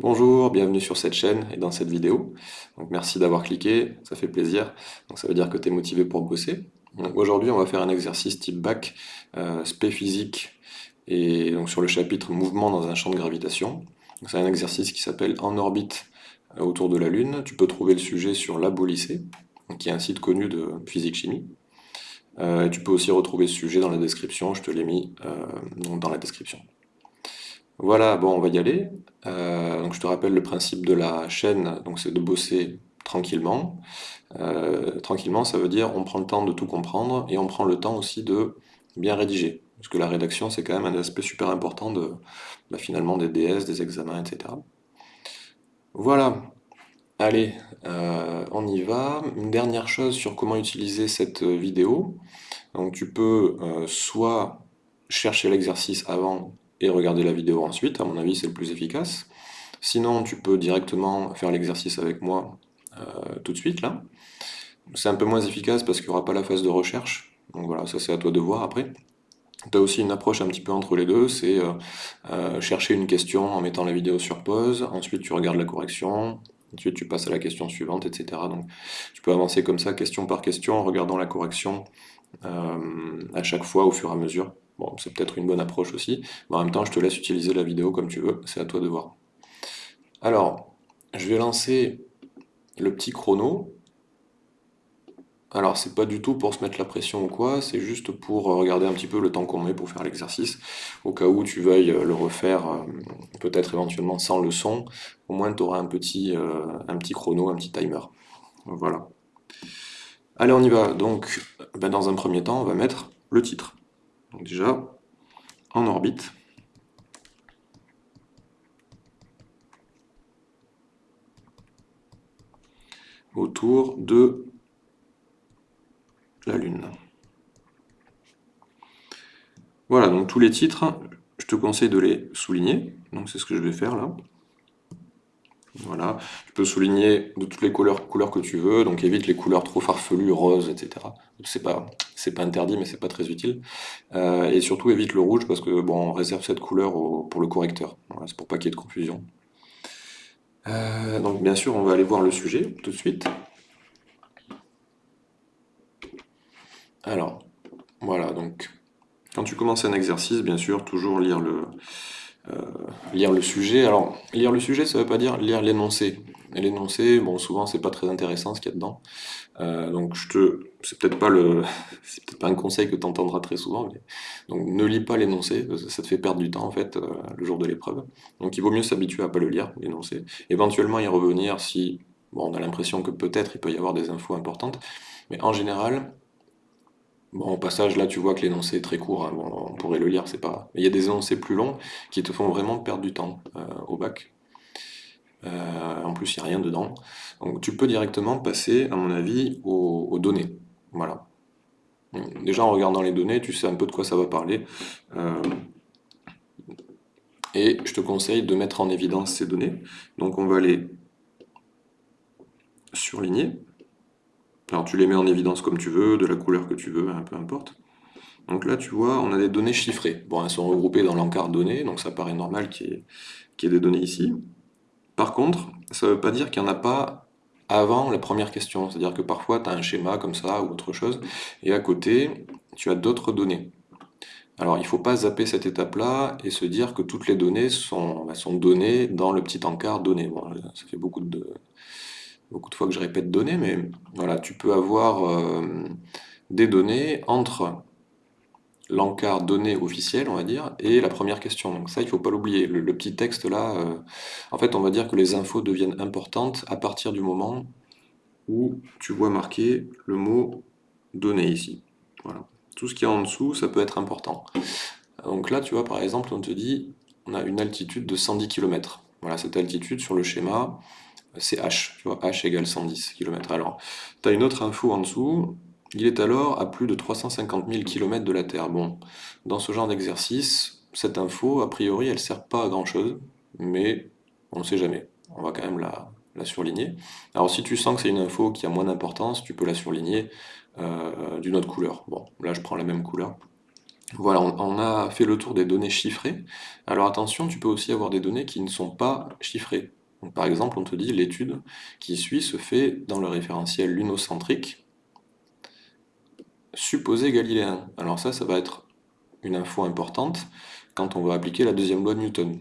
Bonjour, bienvenue sur cette chaîne et dans cette vidéo. Merci d'avoir cliqué, ça fait plaisir. Donc ça veut dire que tu es motivé pour bosser. Aujourd'hui, on va faire un exercice type bac, euh, spé physique, et donc sur le chapitre mouvement dans un champ de gravitation. C'est un exercice qui s'appelle En orbite euh, autour de la Lune. Tu peux trouver le sujet sur Labo Lycée, qui est un site connu de physique-chimie. Euh, tu peux aussi retrouver ce sujet dans la description, je te l'ai mis dans la description. Voilà, bon, on va y aller. Euh, donc je te rappelle le principe de la chaîne, donc c'est de bosser tranquillement. Euh, tranquillement, ça veut dire on prend le temps de tout comprendre et on prend le temps aussi de bien rédiger. Parce que la rédaction, c'est quand même un aspect super important de, bah, finalement des DS, des examens, etc. Voilà. Allez, euh, on y va. Une dernière chose sur comment utiliser cette vidéo. Donc tu peux soit chercher l'exercice avant et regarder la vidéo ensuite, à mon avis c'est le plus efficace. Sinon tu peux directement faire l'exercice avec moi euh, tout de suite là. C'est un peu moins efficace parce qu'il n'y aura pas la phase de recherche, donc voilà, ça c'est à toi de voir après. Tu as aussi une approche un petit peu entre les deux, c'est euh, euh, chercher une question en mettant la vidéo sur pause, ensuite tu regardes la correction, ensuite tu passes à la question suivante, etc. Donc tu peux avancer comme ça, question par question, en regardant la correction à chaque fois au fur et à mesure. Bon, c'est peut-être une bonne approche aussi, mais en même temps, je te laisse utiliser la vidéo comme tu veux, c'est à toi de voir. Alors, je vais lancer le petit chrono. Alors, c'est pas du tout pour se mettre la pression ou quoi, c'est juste pour regarder un petit peu le temps qu'on met pour faire l'exercice, au cas où tu veuilles le refaire, euh, peut-être éventuellement sans le son, au moins tu auras un petit, euh, un petit chrono, un petit timer. Voilà. Allez, on y va. Donc, ben, dans un premier temps, on va mettre le titre. Déjà, en orbite. autour de la Lune. Voilà, donc tous les titres, je te conseille de les souligner. Donc c'est ce que je vais faire là. Voilà, tu peux souligner de toutes les couleurs, que tu veux, donc évite les couleurs trop farfelues, roses, etc. C'est pas, pas interdit, mais c'est pas très utile. Euh, et surtout évite le rouge parce que bon, on réserve cette couleur pour le correcteur. c'est pour pas qu'il y ait de confusion. Euh, donc bien sûr, on va aller voir le sujet tout de suite. Alors, voilà, donc quand tu commences un exercice, bien sûr, toujours lire le, lire le sujet. Alors, lire le sujet, ça ne veut pas dire lire l'énoncé. l'énoncé, bon, souvent, c'est pas très intéressant ce qu'il y a dedans. Euh, donc, je te, c'est peut-être pas le, c'est peut-être pas un conseil que tu entendras très souvent. Donc, ne lis pas l'énoncé, ça te fait perdre du temps en fait euh, le jour de l'épreuve. Donc, il vaut mieux s'habituer à pas le lire, l'énoncé. Éventuellement, y revenir si, bon, on a l'impression que peut-être il peut y avoir des infos importantes, mais en général, Bon, au passage, là, tu vois que l'énoncé est très court, hein. on pourrait le lire, c'est pas... il y a des énoncés plus longs qui te font vraiment perdre du temps euh, au bac. Euh, en plus, il n'y a rien dedans. Donc, tu peux directement passer, à mon avis, aux, données. Voilà. déjà, en regardant les données, tu sais un peu de quoi ça va parler. Euh, et je te conseille de mettre en évidence ces données. Donc, on va les surligner. Alors tu les mets en évidence comme tu veux, de la couleur que tu veux, hein, peu importe. Donc là, tu vois, on a des données chiffrées. Bon, elles sont regroupées dans l'encart données, donc ça paraît normal qu'il y, ait des données ici. Par contre, ça ne veut pas dire qu'il n'y en a pas avant la première question. C'est-à-dire que parfois, tu as un schéma comme ça ou autre chose, et à côté, tu as d'autres données. Alors, il ne faut pas zapper cette étape-là et se dire que toutes les données sont, bah, données dans le petit encart donné. Bon, ça fait beaucoup de, beaucoup de fois que je répète données, mais voilà, tu peux avoir euh, des données entre l'encart donné officiel, on va dire, et la première question. Donc ça, il ne faut pas l'oublier. Le, petit texte là, euh, en fait, on va dire que les infos deviennent importantes à partir du moment où tu vois marqué le mot donné ici. Voilà. Tout ce qui est en dessous, ça peut être important. Donc là, tu vois, par exemple, on te dit, on a une altitude de 110 km. Voilà, cette altitude sur le schéma, c'est h, tu vois, h égale 110 km. Alors, tu as une autre info en dessous, il est alors à plus de 350 000 km de la Terre. Bon, dans ce genre d'exercice, cette info, a priori, elle sert pas à grand chose, mais on ne sait jamais. On va quand même la, surligner. Alors si tu sens que c'est une info qui a moins d'importance, tu peux la surligner euh, d'une autre couleur. Bon, là je prends la même couleur. Voilà, on, a fait le tour des données chiffrées. Alors attention, tu peux aussi avoir des données qui ne sont pas chiffrées. Par exemple, on te dit l'étude qui suit se fait dans le référentiel lunocentrique supposé galiléen. Alors ça, ça va être une info importante quand on va appliquer la deuxième loi de Newton.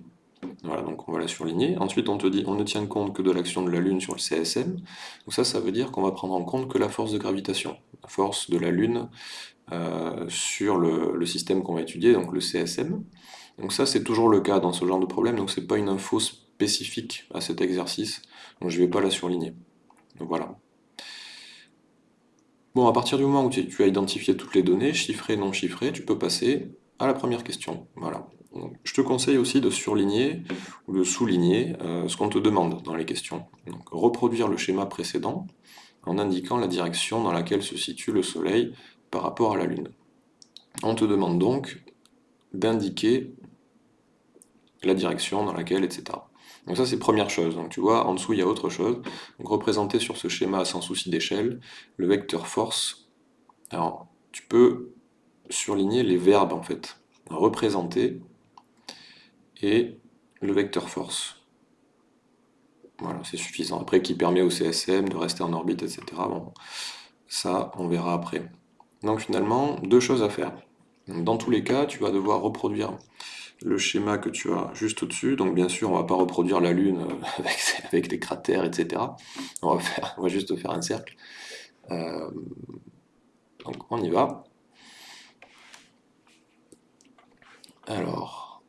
Voilà, donc on va la surligner. Ensuite, on te dit on ne tient compte que de l'action de la Lune sur le CSM. Donc ça, ça veut dire qu'on va prendre en compte que la force de gravitation, la force de la Lune euh, sur le, système qu'on va étudier, donc le CSM. Donc ça, c'est toujours le cas dans ce genre de problème, donc c'est pas une info à cet exercice, donc je vais pas la surligner. Donc voilà. Bon, à partir du moment où tu, as identifié toutes les données, chiffrées, non chiffrées, tu peux passer à la première question. Voilà. Je te conseille aussi de surligner ou de souligner euh, ce qu'on te demande dans les questions. reproduire le schéma précédent en indiquant la direction dans laquelle se situe le Soleil par rapport à la Lune. On te demande donc d'indiquer la direction dans laquelle, etc. Donc ça c'est première chose. Donc tu vois, en dessous il y a autre chose. Donc représenter sur ce schéma sans souci d'échelle le vecteur force. Alors tu peux surligner les verbes en fait. Représenter et le vecteur force. Voilà, c'est suffisant. Après, qui permet au CSM de rester en orbite, etc. Bon, ça, on verra après. Donc finalement, deux choses à faire. Dans tous les cas, tu vas devoir reproduire le schéma que tu as juste au-dessus. Donc bien sûr, on va pas reproduire la Lune euh, avec, des cratères, etc. On va, juste faire un cercle. Euh, donc on y va. Alors,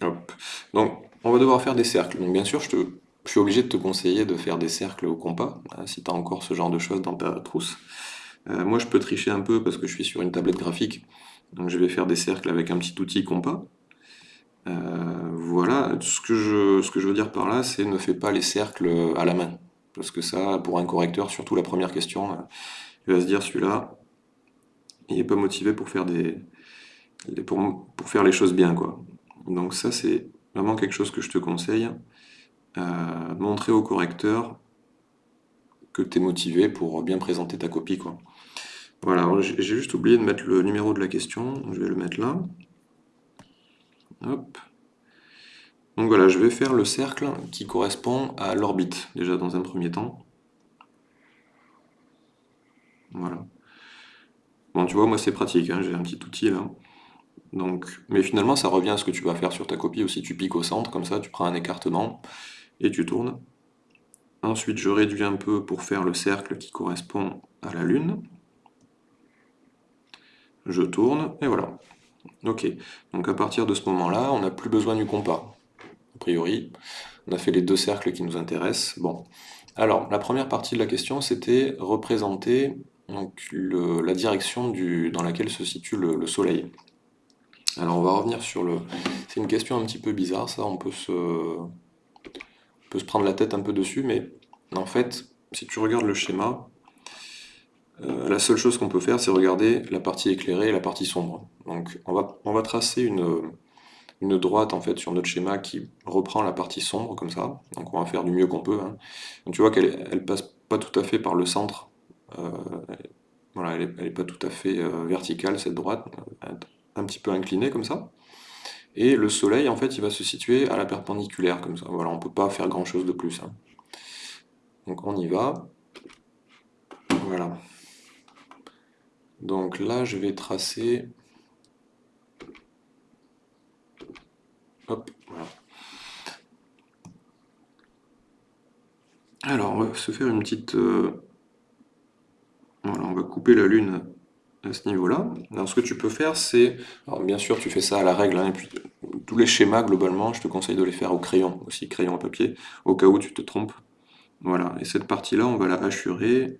hop. Donc on va devoir faire des cercles. Donc bien sûr, je suis obligé de te conseiller de faire des cercles au compas, hein, si tu as encore ce genre de choses dans ta trousse. Euh, moi, je peux tricher un peu parce que je suis sur une tablette graphique, donc je vais faire des cercles avec un petit outil compas. Euh, voilà, ce que, je, veux dire par là, c'est ne fais pas les cercles à la main. Parce que ça, pour un correcteur, surtout la première question, euh, il va se dire celui-là, il n'est pas motivé pour faire, des, pour, pour faire les choses bien. quoi. Donc ça, c'est vraiment quelque chose que je te conseille montrer au correcteur que tu es motivé pour bien présenter ta copie. Quoi. Voilà, j'ai juste oublié de mettre le numéro de la question, je vais le mettre là. Hop. Donc voilà, je vais faire le cercle qui correspond à l'orbite, déjà dans un premier temps. Voilà. Bon, tu vois, moi c'est pratique, hein, j'ai un petit outil là. Donc, mais finalement, ça revient à ce que tu vas faire sur ta copie aussi. Tu piques au centre, comme ça, tu prends un écartement, et tu tournes. Ensuite, je réduis un peu pour faire le cercle qui correspond à la Lune. Je tourne, et voilà. Ok, donc à partir de ce moment-là, on n'a plus besoin du compas. A priori, on a fait les deux cercles qui nous intéressent. Bon, alors, la première partie de la question, c'était représenter la direction dans laquelle se situe le, le Soleil. Alors, on va revenir sur le... C'est une question un petit peu bizarre, ça, on peut se se prendre la tête un peu dessus, mais en fait, si tu regardes le schéma, euh, la seule chose qu'on peut faire, c'est regarder la partie éclairée et la partie sombre. Donc on va, tracer une, droite en fait sur notre schéma qui reprend la partie sombre comme ça. Donc on va faire du mieux qu'on peut. Hein. tu vois qu'elle elle passe pas tout à fait par le centre. Euh, voilà, elle n'est est pas tout à fait euh, verticale cette droite, un petit peu inclinée comme ça. Et le soleil, en fait, il va se situer à la perpendiculaire, comme ça. Voilà, on ne peut pas faire grand-chose de plus. Hein. Donc on y va. Voilà. Donc là, je vais tracer... Hop, voilà. Alors, on va se faire une petite... Euh, voilà, on va couper la lune à ce niveau-là. Alors ce que tu peux faire, c'est... Alors bien sûr, tu fais ça à la règle, hein, et puis tous les schémas, globalement, je te conseille de les faire au crayon, aussi crayon à papier, au cas où tu te trompes. Voilà, et cette partie-là, on va la hachurer.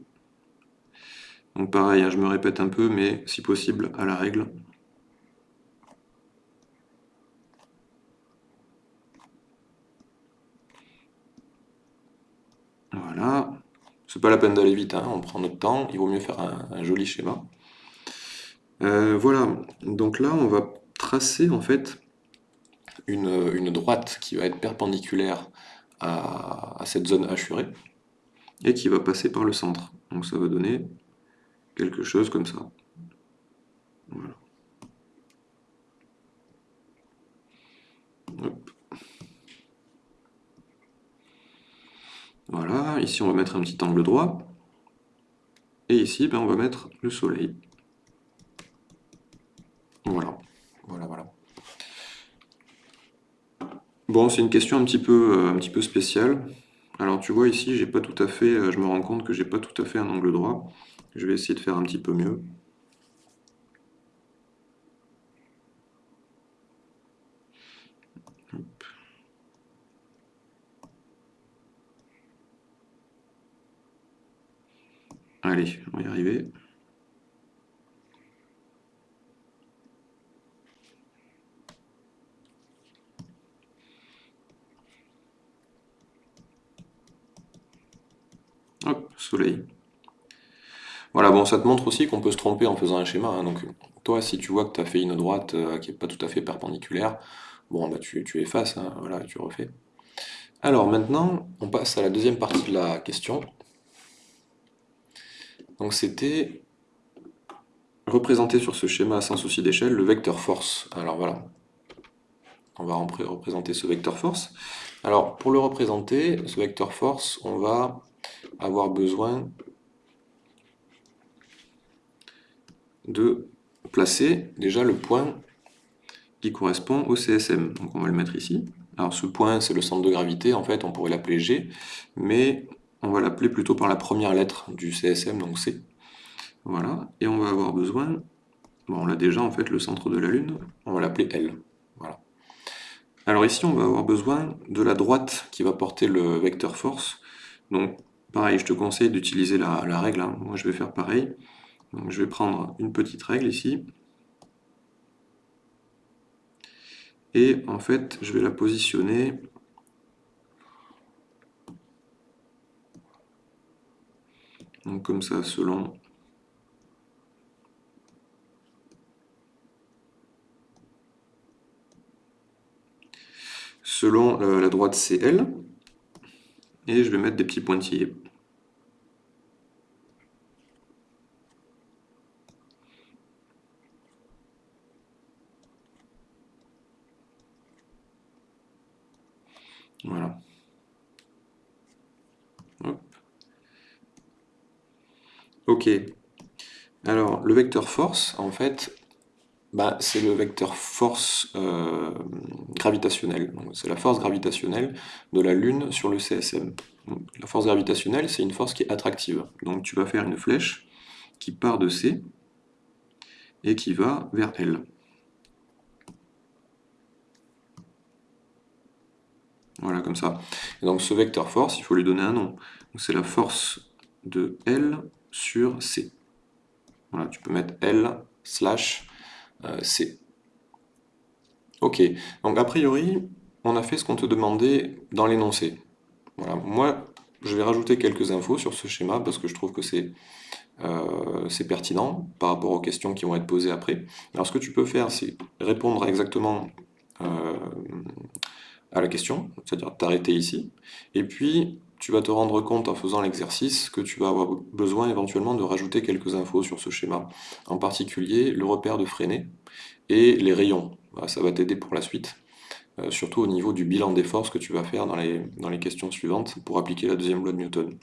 Donc pareil, hein, je me répète un peu, mais si possible, à la règle. Voilà. C'est pas la peine d'aller vite, hein, on prend notre temps, il vaut mieux faire un joli schéma. Euh, voilà, donc là on va tracer en fait une, droite qui va être perpendiculaire à, cette zone hachurée et qui va passer par le centre. Donc ça va donner quelque chose comme ça. Voilà. Voilà, ici on va mettre un petit angle droit. Et ici, ben, on va mettre le soleil. Voilà, voilà, voilà. Bon, c'est une question un petit peu, euh, un petit peu spéciale. Alors tu vois ici, j'ai pas tout à fait, euh, je me rends compte que j'ai pas tout à fait un angle droit. Je vais essayer de faire un petit peu mieux. Allez, on va y arriver. Hop, soleil. Voilà, bon, ça te montre aussi qu'on peut se tromper en faisant un schéma. Hein. donc, toi, si tu vois que tu as fait une droite euh, qui n'est pas tout à fait perpendiculaire, bon, bah, tu, tu effaces, hein, voilà, tu refais. Alors maintenant, on passe à la deuxième partie de la question. Donc c'était représenter sur ce schéma sans souci d'échelle le vecteur force. Alors voilà, on va représenter ce vecteur force. Alors pour le représenter, ce vecteur force, on va avoir besoin de placer déjà le point qui correspond au CSM. Donc on va le mettre ici. Alors ce point, c'est le centre de gravité, en fait, on pourrait l'appeler G, mais on va l'appeler plutôt par la première lettre du CSM, donc C. Voilà, et on va avoir besoin, bon on l'a déjà en fait, le centre de la Lune, on va l'appeler L. Voilà. Alors ici on va avoir besoin de la droite qui va porter le vecteur force. Donc pareil, je te conseille d'utiliser la, règle, hein. moi je vais faire pareil. Je vais prendre une petite règle ici. Et en fait, je vais la positionner comme ça, selon selon euh, la droite CL, et je vais mettre des petits pointillés. Voilà. Ok. Alors, le vecteur force, en fait, bah, c'est le vecteur force euh, gravitationnelle. C'est la force gravitationnelle de la Lune sur le CSM. la force gravitationnelle, c'est une force qui est attractive. Donc tu vas faire une flèche qui part de C et qui va vers L. Voilà, comme ça. donc ce vecteur force, il faut lui donner un nom. C'est la force de L sur C. Voilà, tu peux mettre L slash euh, C. Ok, donc a priori, on a fait ce qu'on te demandait dans l'énoncé. Voilà, moi, je vais rajouter quelques infos sur ce schéma parce que je trouve que c'est euh, pertinent par rapport aux questions qui vont être posées après. Alors ce que tu peux faire, c'est répondre exactement euh, à la question, c'est-à-dire t'arrêter ici, et puis tu vas te rendre compte en faisant l'exercice que tu vas avoir besoin éventuellement de rajouter quelques infos sur ce schéma. En particulier le repère de freiné et les rayons. Ça va t'aider pour la suite, euh, surtout au niveau du bilan des forces que tu vas faire dans les, questions suivantes pour appliquer la deuxième loi de Newton.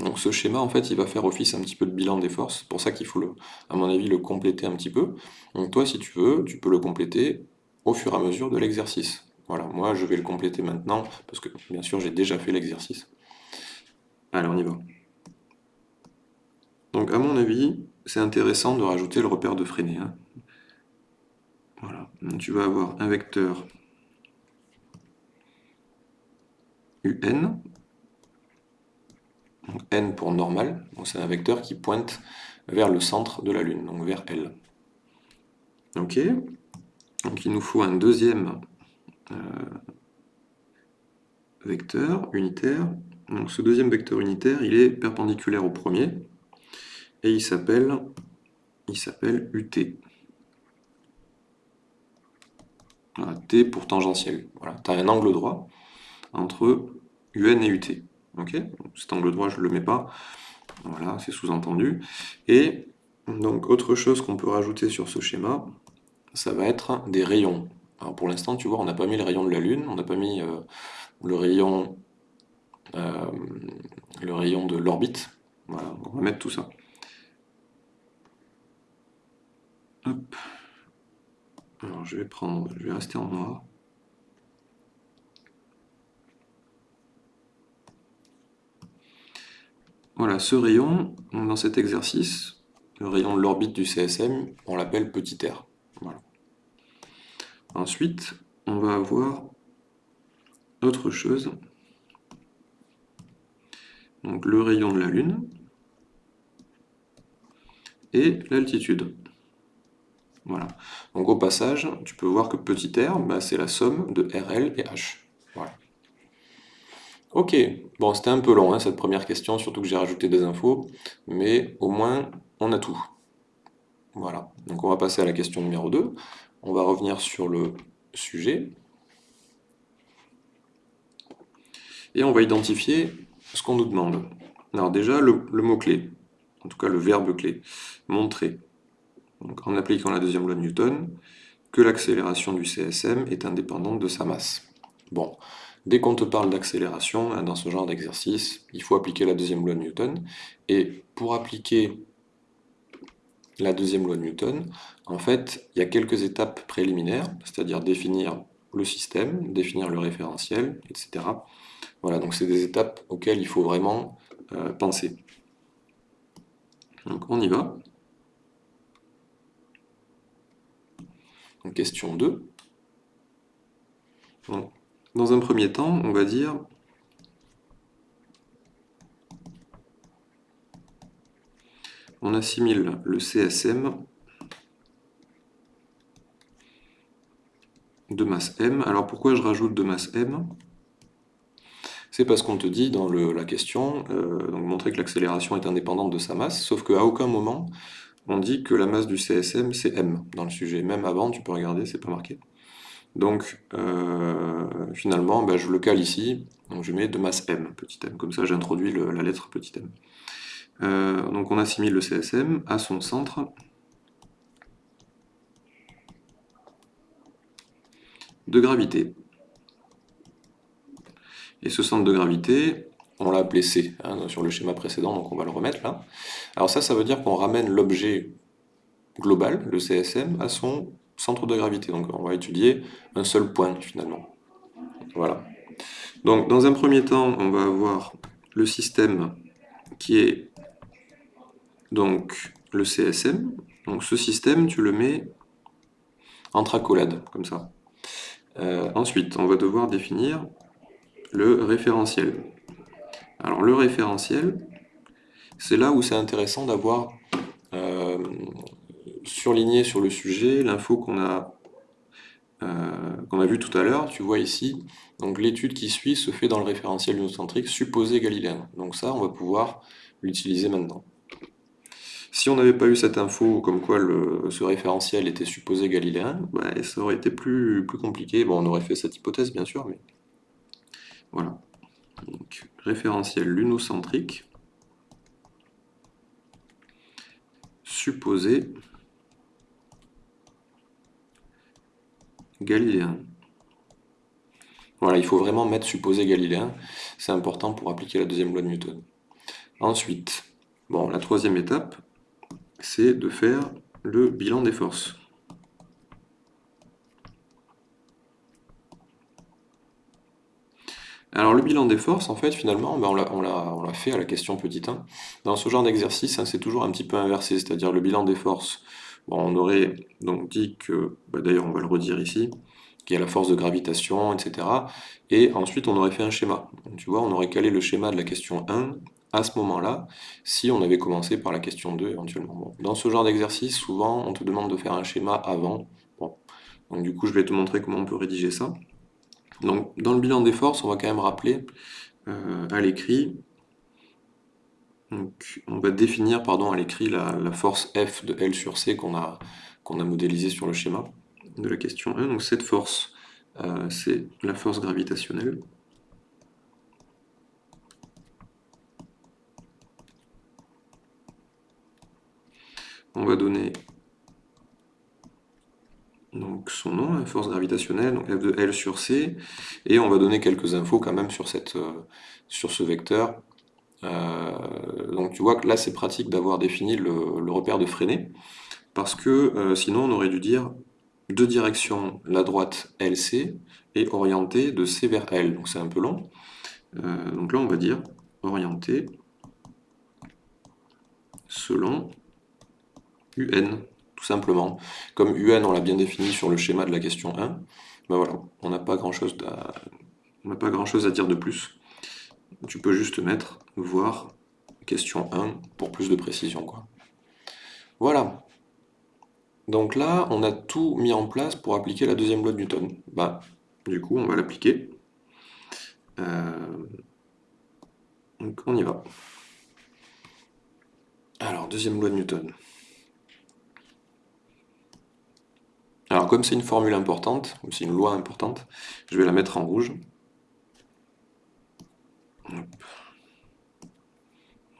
Donc ce schéma, en fait, il va faire office un petit peu de bilan des forces, c'est pour ça qu'il faut, à mon avis, le compléter un petit peu. Donc toi, si tu veux, tu peux le compléter au fur et à mesure de l'exercice. Voilà, moi je vais le compléter maintenant, parce que bien sûr j'ai déjà fait l'exercice. Allez, on y va. Donc à mon avis, c'est intéressant de rajouter le repère de freiné. Hein. Voilà, Donc, tu vas avoir un vecteur UN, donc N pour normal, c'est un vecteur qui pointe vers le centre de la Lune, donc vers L. Ok, donc il nous faut un deuxième vecteur unitaire. Donc ce deuxième vecteur unitaire, il est perpendiculaire au premier, et il s'appelle il s'appelle UT. T pour tangentiel. Voilà, tu as un angle droit entre UN et UT. Ok? Cet angle droit, je ne le mets pas. Voilà, c'est sous-entendu. Et donc, autre chose qu'on peut rajouter sur ce schéma, ça va être des rayons. Alors pour l'instant, tu vois, on n'a pas mis le rayon de la Lune, on n'a pas mis euh, le rayon, euh, le rayon de l'orbite. Voilà, on va mettre tout ça. Alors je vais prendre, je vais rester en noir. Voilà, ce rayon, dans cet exercice, le rayon de l'orbite du CSM, on l'appelle petit r. Ensuite, on va avoir autre chose. Donc le rayon de la Lune et l'altitude. Voilà. Donc au passage, tu peux voir que petit r, bah, c'est la somme de RL et H. Voilà. Ok, bon c'était un peu long hein, cette première question, surtout que j'ai rajouté des infos, mais au moins on a tout. Voilà, donc on va passer à la question numéro 2. On va revenir sur le sujet. Et on va identifier ce qu'on nous demande. Alors déjà, le, mot-clé, en tout cas le verbe clé, montrer, en appliquant la deuxième loi de Newton, que l'accélération du CSM est indépendante de sa masse. Bon, dès qu'on te parle d'accélération, hein, dans ce genre d'exercice, il faut appliquer la deuxième loi de Newton, et pour appliquer la deuxième loi de Newton, en fait, il y a quelques étapes préliminaires, c'est-à-dire définir le système, définir le référentiel, etc. Voilà, donc c'est des étapes auxquelles il faut vraiment euh, penser. Donc on y va. question 2. dans un premier temps, on va dire on assimile le CSM de masse m. Alors pourquoi je rajoute de masse m? C'est parce qu'on te dit dans la question, euh, donc montrer que l'accélération est indépendante de sa masse, sauf qu'à aucun moment on dit que la masse du CSM c'est m dans le sujet. Même avant, tu peux regarder, c'est pas marqué. Donc euh, finalement, ben, je le cale ici, donc je mets de masse m, petit m, comme ça j'introduis la lettre petit m. Euh, donc on assimile le CSM à son centre de gravité. Et ce centre de gravité, on l'a appelé C hein, sur le schéma précédent, donc on va le remettre là. Alors ça, ça veut dire qu'on ramène l'objet global, le CSM, à son centre de gravité. Donc on va étudier un seul point finalement. Voilà. Donc dans un premier temps, on va avoir le système qui est donc le CSM. Donc ce système, tu le mets entre accolades, comme ça. Euh, ensuite, on va devoir définir le référentiel. Alors le référentiel, c'est là où c'est intéressant d'avoir euh, surligné sur le sujet l'info qu'on a, euh, qu'on a vu tout à l'heure. Tu vois ici, donc l'étude qui suit se fait dans le référentiel unocentrique supposé galiléen. Donc ça, on va pouvoir l'utiliser maintenant. Si on n'avait pas eu cette info comme quoi ce référentiel était supposé galiléen, bah, ça aurait été plus, compliqué. On aurait fait cette hypothèse, bien sûr, voilà. Référentiel lunocentrique, supposé galiléen. Voilà, il faut vraiment mettre supposé galiléen, c'est important pour appliquer la deuxième loi de Newton. Ensuite, bon, la troisième étape, c'est de faire le bilan des forces. Alors le bilan des forces, en fait, finalement, ben, on l'a fait à la question petit 1. Dans ce genre d'exercice, hein, c'est toujours un petit peu inversé, c'est-à-dire le bilan des forces. on aurait donc dit que, ben, d'ailleurs on va le redire ici, qu'il y a la force de gravitation, etc. Et ensuite on aurait fait un schéma. tu vois, on aurait calé le schéma de la question 1 à ce moment-là, si on avait commencé par la question 2 éventuellement. Dans ce genre d'exercice, souvent, on te demande de faire un schéma avant. Donc du coup, je vais te montrer comment on peut rédiger ça. Donc, dans le bilan des forces, on va quand même rappeler euh, à l'écrit, on va définir pardon, à l'écrit la, force F de L sur C qu'on a, qu'on a modélisée sur le schéma de la question 1. Donc cette force, euh, c'est la force gravitationnelle. On va donner son nom, la force gravitationnelle, donc F de L sur C, et on va donner quelques infos quand même sur, euh, ce vecteur. Euh, donc tu vois que là c'est pratique d'avoir défini le, repère de freiné, parce que euh, sinon on aurait dû dire deux directions, la droite LC, et orientée de C vers L, donc c'est un peu long. donc là on va dire orienté selon UN tout simplement. Comme UN, on l'a bien défini sur le schéma de la question 1, ben voilà, on n'a pas grand-chose à... pas grand chose à dire de plus. Tu peux juste mettre voir question 1 pour plus de précision. Voilà. Donc là, on a tout mis en place pour appliquer la deuxième loi de Newton. Bah, du coup, on va l'appliquer. Euh, donc on y va. Alors, deuxième loi de Newton. Alors comme c'est une formule importante, ou c'est une loi importante, je vais la mettre en rouge.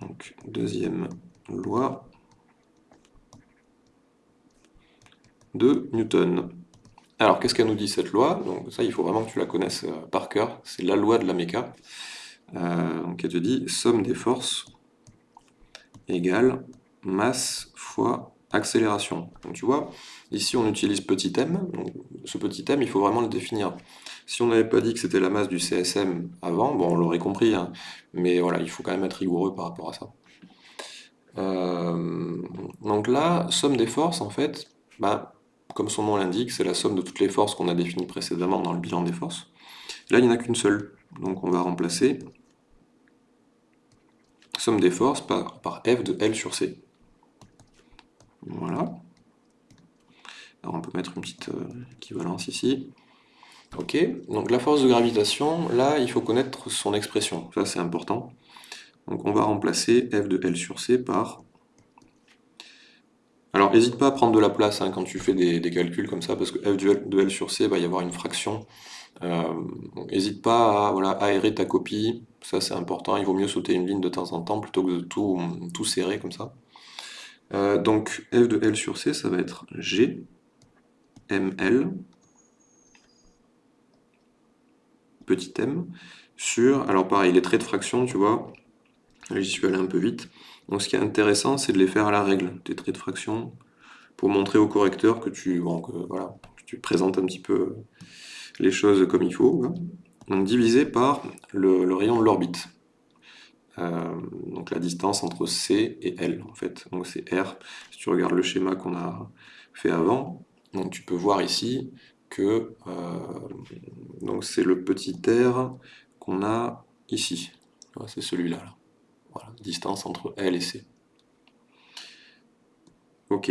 Donc deuxième loi de Newton. Alors qu'est-ce qu'elle nous dit cette loi? Donc ça il faut vraiment que tu la connaisses euh, par cœur, c'est la loi de la méca. Euh, donc elle te dit somme des forces égale masse fois accélération. Donc tu vois, ici on utilise petit m, donc ce petit m il faut vraiment le définir. Si on n'avait pas dit que c'était la masse du CSM avant, bon on l'aurait compris, hein, mais voilà, il faut quand même être rigoureux par rapport à ça. Euh, donc là, somme des forces, en fait, bah, comme son nom l'indique, c'est la somme de toutes les forces qu'on a définies précédemment dans le bilan des forces. Là, il n'y en a qu'une seule, donc on va remplacer somme des forces par, par F de L sur C. Voilà. On peut mettre une petite euh, équivalence ici. Ok, donc la force de gravitation, là il faut connaître son expression, ça c'est important. Donc on va remplacer F de L sur C par... Alors n'hésite pas à prendre de la place hein, quand tu fais des, calculs comme ça, parce que F de L sur C va y avoir une fraction. N'hésite euh, pas à voilà, aérer ta copie, ça c'est important, il vaut mieux sauter une ligne de temps en temps plutôt que de tout, tout serrer comme ça. Euh, donc f de L sur C, ça va être G, ML, petit m, sur, alors pareil, les traits de fraction, tu vois, j'y suis allé un peu vite, donc ce qui est intéressant, c'est de les faire à la règle, tes traits de fraction, pour montrer au correcteur que tu, présentes un petit peu les choses comme il faut. Hein. Donc divisé par le rayon de l'orbite. Euh, donc la distance entre C et L en fait, donc c'est R. Si tu regardes le schéma qu'on a fait avant, donc tu peux voir ici que euh, c'est le petit r qu'on a ici. C'est celui-là. Distance entre L et C. Ok.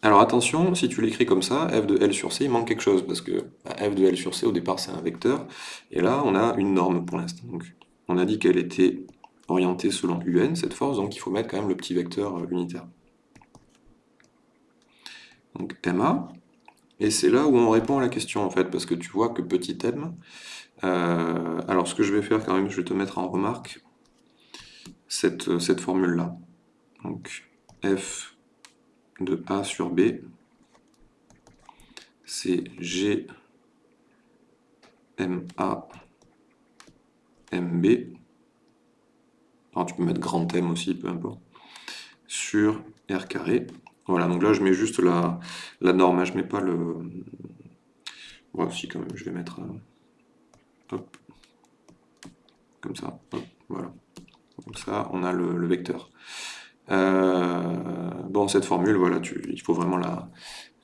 Alors attention, si tu l'écris comme ça, f de L sur C, il manque quelque chose, parce que bah, f de L sur C, au départ, c'est un vecteur, et là, on a une norme pour l'instant. On a dit qu'elle était orientée selon UN, cette force, donc il faut mettre quand même le petit vecteur euh, unitaire. Donc MA, et c'est là où on répond à la question en fait, parce que tu vois que petit m, euh, alors ce que je vais faire quand même, je vais te mettre en remarque cette, euh, cette formule-là. Donc f de A sur B, c'est G MA MB, alors tu peux mettre grand M aussi, peu importe, sur R carré. Voilà, donc là je mets juste la, norme, hein, je mets pas le... Voilà, si quand même, je vais mettre... Euh, hop, comme ça, hop, voilà. Comme ça, on a le, vecteur. Euh, bon, cette formule, voilà, il faut vraiment la,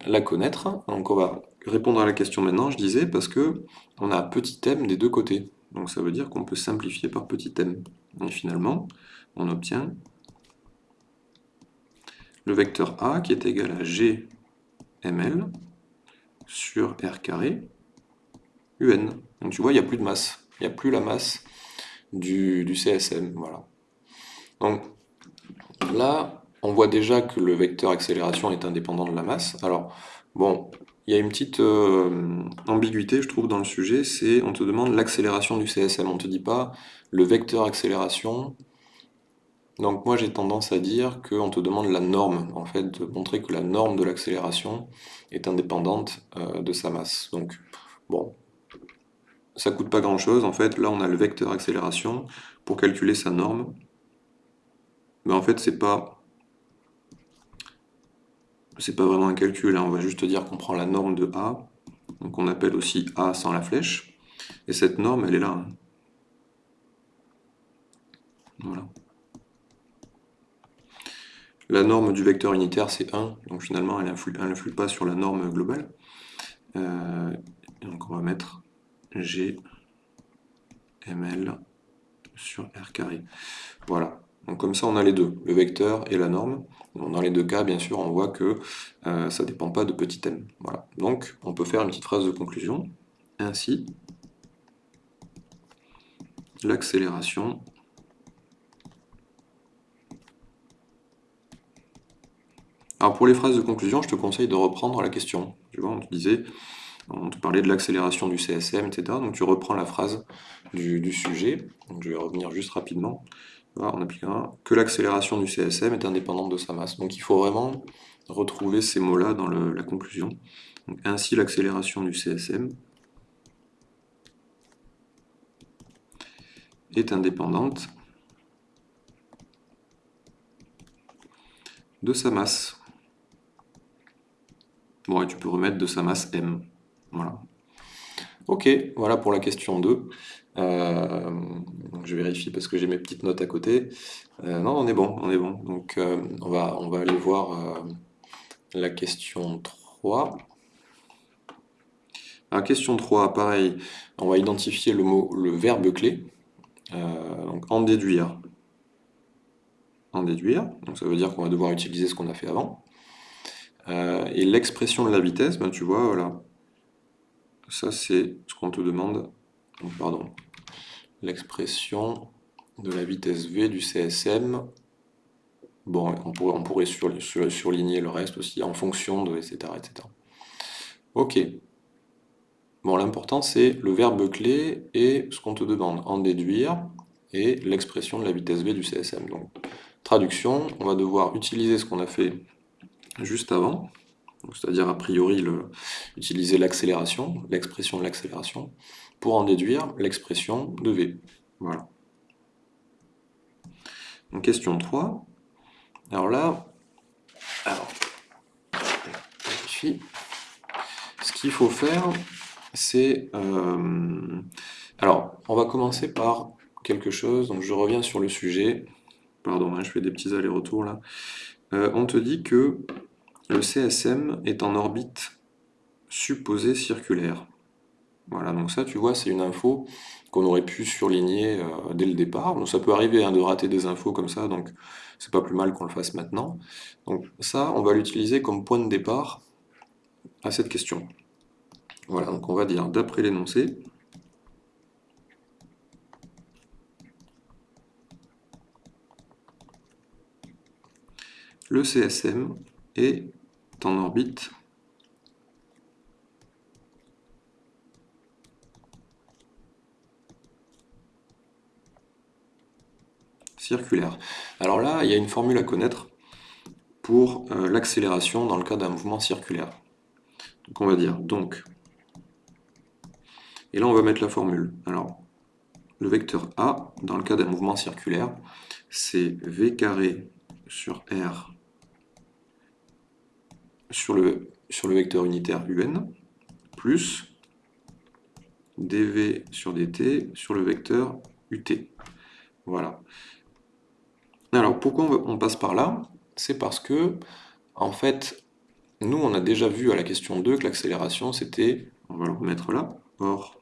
la connaître. Donc on va répondre à la question maintenant, je disais, parce que on a petit m des deux côtés. Donc ça veut dire qu'on peut simplifier par petit m. Et finalement, on obtient le vecteur A qui est égal à GML sur R carré UN. Donc tu vois, il n'y a plus de masse. Il n'y a plus la masse du, CSM. Voilà. Donc là, on voit déjà que le vecteur accélération est indépendant de la masse. Alors, bon, il y a une petite euh, ambiguïté, je trouve, dans le sujet, c'est on te demande l'accélération du CSM, on ne te dit pas le vecteur accélération Donc moi j'ai tendance à dire qu'on te demande la norme, en fait, de montrer que la norme de l'accélération est indépendante euh, de sa masse. Donc bon, ça coûte pas grand chose, en fait, là on a le vecteur accélération pour calculer sa norme. Mais en fait c'est pas c'est pas vraiment un calcul, hein. on va juste dire qu'on prend la norme de A, donc on appelle aussi A sans la flèche, et cette norme elle est là. Hein. Voilà. La norme du vecteur unitaire, c'est 1, donc finalement, elle n'influe pas sur la norme globale. Euh, donc on va mettre G ml sur R carré. Voilà. Donc comme ça, on a les deux, le vecteur et la norme. dans les deux cas, bien sûr, on voit que euh, ça ne dépend pas de petit m. Voilà. Donc, on peut faire une petite phrase de conclusion. Ainsi, l'accélération Alors pour les phrases de conclusion, je te conseille de reprendre la question. On te disait, on te parlait de l'accélération du CSM, etc. Donc tu reprends la phrase du, sujet. je vais revenir juste rapidement. on appliquera que l'accélération du CSM est indépendante de sa masse. Donc il faut vraiment retrouver ces mots-là dans la conclusion. ainsi l'accélération du CSM est indépendante de sa masse. Bon, et tu peux remettre de sa masse m. Voilà. Ok, voilà pour la question 2. Euh, je vérifie parce que j'ai mes petites notes à côté. Euh, non, on est bon, on est bon. Donc euh, on, va, on va aller voir la question 3. La question 3, pareil, on va identifier le mot, le verbe clé. donc en déduire. En déduire, donc ça veut dire qu'on va devoir utiliser ce qu'on a fait avant. Euh, et l'expression de la vitesse, ben, tu vois, voilà. Ça, c'est ce qu'on te demande. pardon. L'expression de la vitesse V du CSM. Bon, on pourrait, on pourrait surligner le reste aussi en fonction de, etc. etc. Ok. Bon, l'important, c'est le verbe clé et ce qu'on te demande en déduire et l'expression de la vitesse V du CSM. Donc, traduction, on va devoir utiliser ce qu'on a fait juste avant, c'est-à-dire a priori utiliser l'accélération, l'expression de l'accélération, pour en déduire l'expression de V. Voilà. Donc question 3. Alors là, ce qu'il faut faire, c'est... Euh, alors, on va commencer par quelque chose, donc je reviens sur le sujet, pardon, hein, je fais des petits allers-retours là, euh, on te dit que le CSM est en orbite supposée circulaire. Voilà, donc ça, tu vois, c'est une info qu'on aurait pu surligner euh, dès le départ. Ça peut arriver hein, de rater des infos comme ça, donc c'est pas plus mal qu'on le fasse maintenant. Donc ça, on va l'utiliser comme point de départ à cette question. Voilà, donc on va dire, d'après l'énoncé, le CSM est en orbite circulaire. Alors là, il y a une formule à connaître pour euh, l'accélération dans le cas d'un mouvement circulaire. Donc on va dire donc, et là on va mettre la formule. Alors, le vecteur A, dans le cas d'un mouvement circulaire, c'est V carré sur R sur le, sur le vecteur unitaire un, plus dv sur dt sur le vecteur ut. Voilà. Alors pourquoi on passe par là? C'est parce que, en fait, nous on a déjà vu à la question 2 que l'accélération c'était, on va le remettre là, or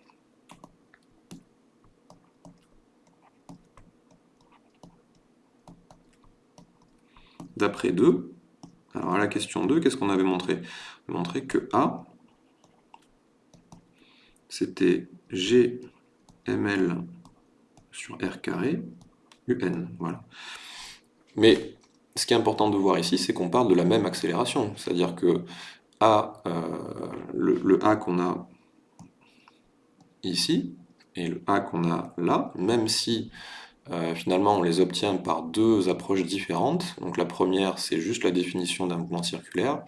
d'après 2, alors à la question 2, qu'est-ce qu'on avait montré? On a montré que A, c'était GML sur R carré, UN. Voilà. Mais ce qui est important de voir ici, c'est qu'on parle de la même accélération. C'est-à-dire que A, euh, le, A qu'on a ici, et le A qu'on a là, même si euh, finalement, on les obtient par deux approches différentes. Donc la première, c'est juste la définition d'un mouvement circulaire,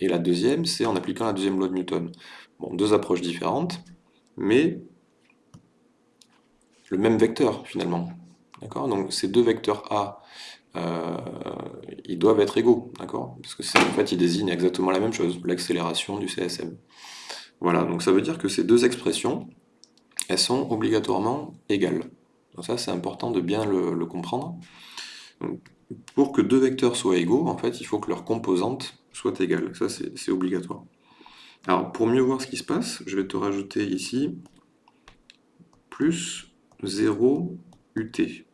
et la deuxième, c'est en appliquant la deuxième loi de Newton. Bon, deux approches différentes, mais le même vecteur, finalement. D'accord? Donc ces deux vecteurs A, euh, ils doivent être égaux, d'accord? Parce que en fait, ils désignent exactement la même chose, l'accélération du CSM. Voilà, donc ça veut dire que ces deux expressions, elles sont obligatoirement égales. Donc ça, c'est important de bien le, comprendre. pour que deux vecteurs soient égaux, en fait, il faut que leurs composantes soient égales. Ça, c'est obligatoire. Alors, pour mieux voir ce qui se passe, je vais te rajouter ici plus 0 UT.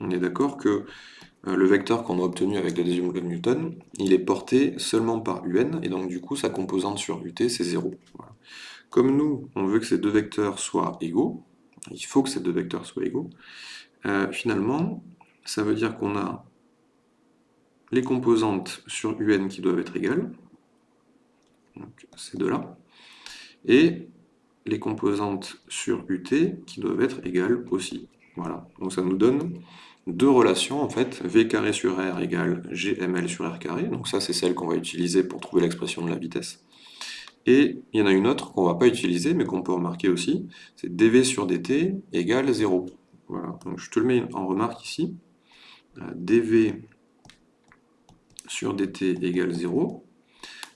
On est d'accord que euh, le vecteur qu'on a obtenu avec la deuxième loi de Newton, il est porté seulement par un, et donc du coup sa composante sur ut c'est 0. Comme nous, on veut que ces deux vecteurs soient égaux, il faut que ces deux vecteurs soient égaux, euh, finalement, ça veut dire qu'on a les composantes sur un qui doivent être égales, donc ces deux-là, et les composantes sur ut qui doivent être égales aussi. Voilà, donc ça nous donne deux relations, en fait, v carré sur r égale gml sur r carré, donc ça c'est celle qu'on va utiliser pour trouver l'expression de la vitesse. Et il y en a une autre qu'on ne va pas utiliser, mais qu'on peut remarquer aussi, c'est dv sur dt égale 0. Voilà, donc je te le mets en remarque ici. Euh, dv sur dt égale 0,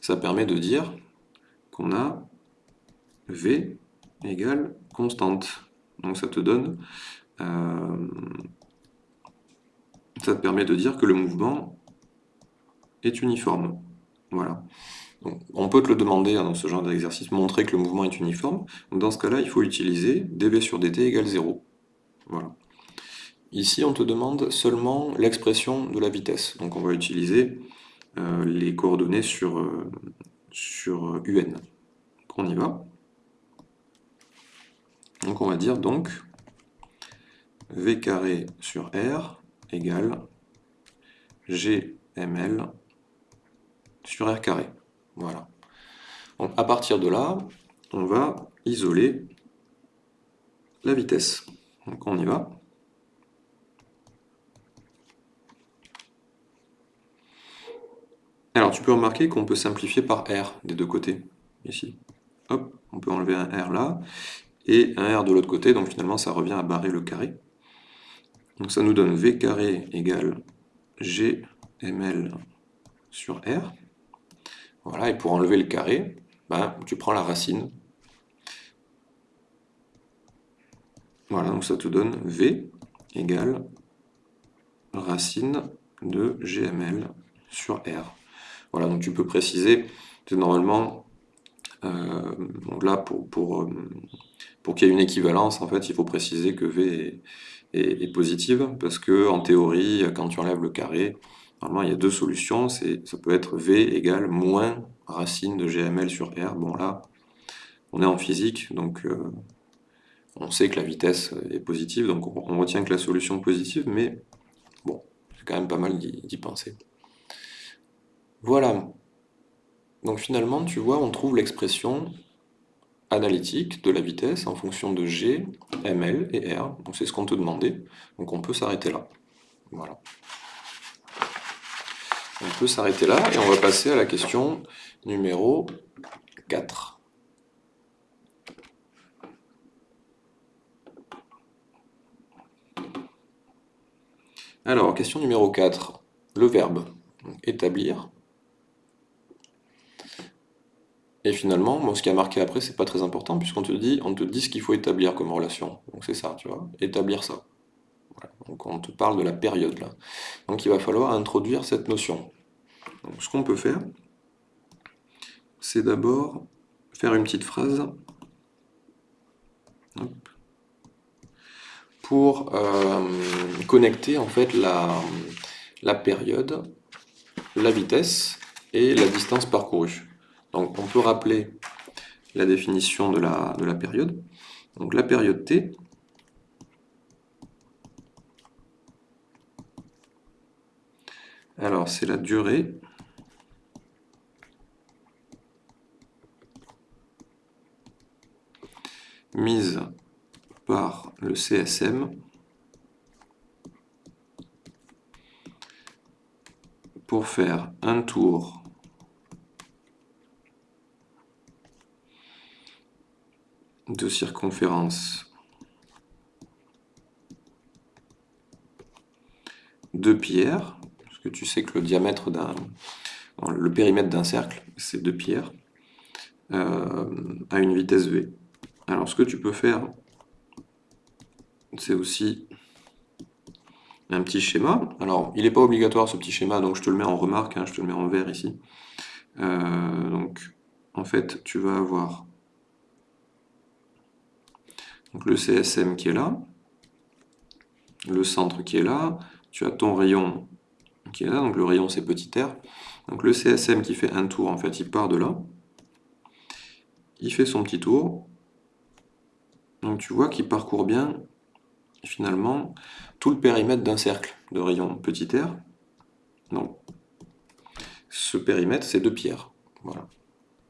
ça permet de dire qu'on a v égale constante. Donc ça te donne euh, ça te permet de dire que le mouvement est uniforme. Voilà. On peut te le demander hein, dans ce genre d'exercice, montrer que le mouvement est uniforme. dans ce cas-là, il faut utiliser dv sur dt égale 0. Voilà. Ici, on te demande seulement l'expression de la vitesse. Donc on va utiliser euh, les coordonnées sur, euh, sur un. On y va. Donc on va dire donc v carré sur r égale GML sur R carré. Voilà. Donc à partir de là, on va isoler la vitesse. Donc on y va. Alors tu peux remarquer qu'on peut simplifier par R des deux côtés, ici. Hop, on peut enlever un R là, et un R de l'autre côté, donc finalement ça revient à barrer le carré. Donc ça nous donne V carré égale GML sur R. Voilà, et pour enlever le carré, ben, tu prends la racine. Voilà, donc ça te donne V égale racine de GML sur R. Voilà, donc tu peux préciser, normalement, euh, là, pour, pour, euh, pour qu'il y ait une équivalence, en fait, il faut préciser que V est est, positive, parce que en théorie, quand tu enlèves le carré, normalement il y a deux solutions, ça peut être V égale moins racine de GML sur R. Bon là, on est en physique, donc euh, on sait que la vitesse est positive, donc on, retient que la solution est positive, mais bon, c'est quand même pas mal d'y penser. Voilà. Donc finalement, tu vois, on trouve l'expression analytique de la vitesse en fonction de G, ML et R. Donc c'est ce qu'on te demandait. Donc on peut s'arrêter là. Voilà. On peut s'arrêter là et on va passer à la question numéro 4. Alors, question numéro 4. Le verbe établir et finalement, ce qui a marqué après, c'est pas très important, puisqu'on te dit, on te dit ce qu'il faut établir comme relation. Donc c'est ça, tu vois, établir ça. On te parle de la période là. Donc il va falloir introduire cette notion. Ce qu'on peut faire, c'est d'abord faire une petite phrase pour euh, connecter en fait la, période, la vitesse et la distance parcourue. Donc on peut rappeler la définition de la, de la période. La période t, Alors, c'est la durée. mise par le CSM pour faire un tour de circonférence de pierre que tu sais que le diamètre d'un, le périmètre d'un cercle, c'est deux pierres, euh, à une vitesse v. Alors ce que tu peux faire, c'est aussi un petit schéma. Alors, il n'est pas obligatoire ce petit schéma, donc je te le mets en remarque, hein, je te le mets en vert ici. Euh, donc, en fait, tu vas avoir donc, le CSM qui est là, le centre qui est là, tu as ton rayon qui est là, donc le rayon c'est petit r. Donc le CSM qui fait un tour, en fait, il part de là, il fait son petit tour, donc tu vois qu'il parcourt bien finalement tout le périmètre d'un cercle de rayon petit r. Donc, ce périmètre, c'est deux pierres. Voilà.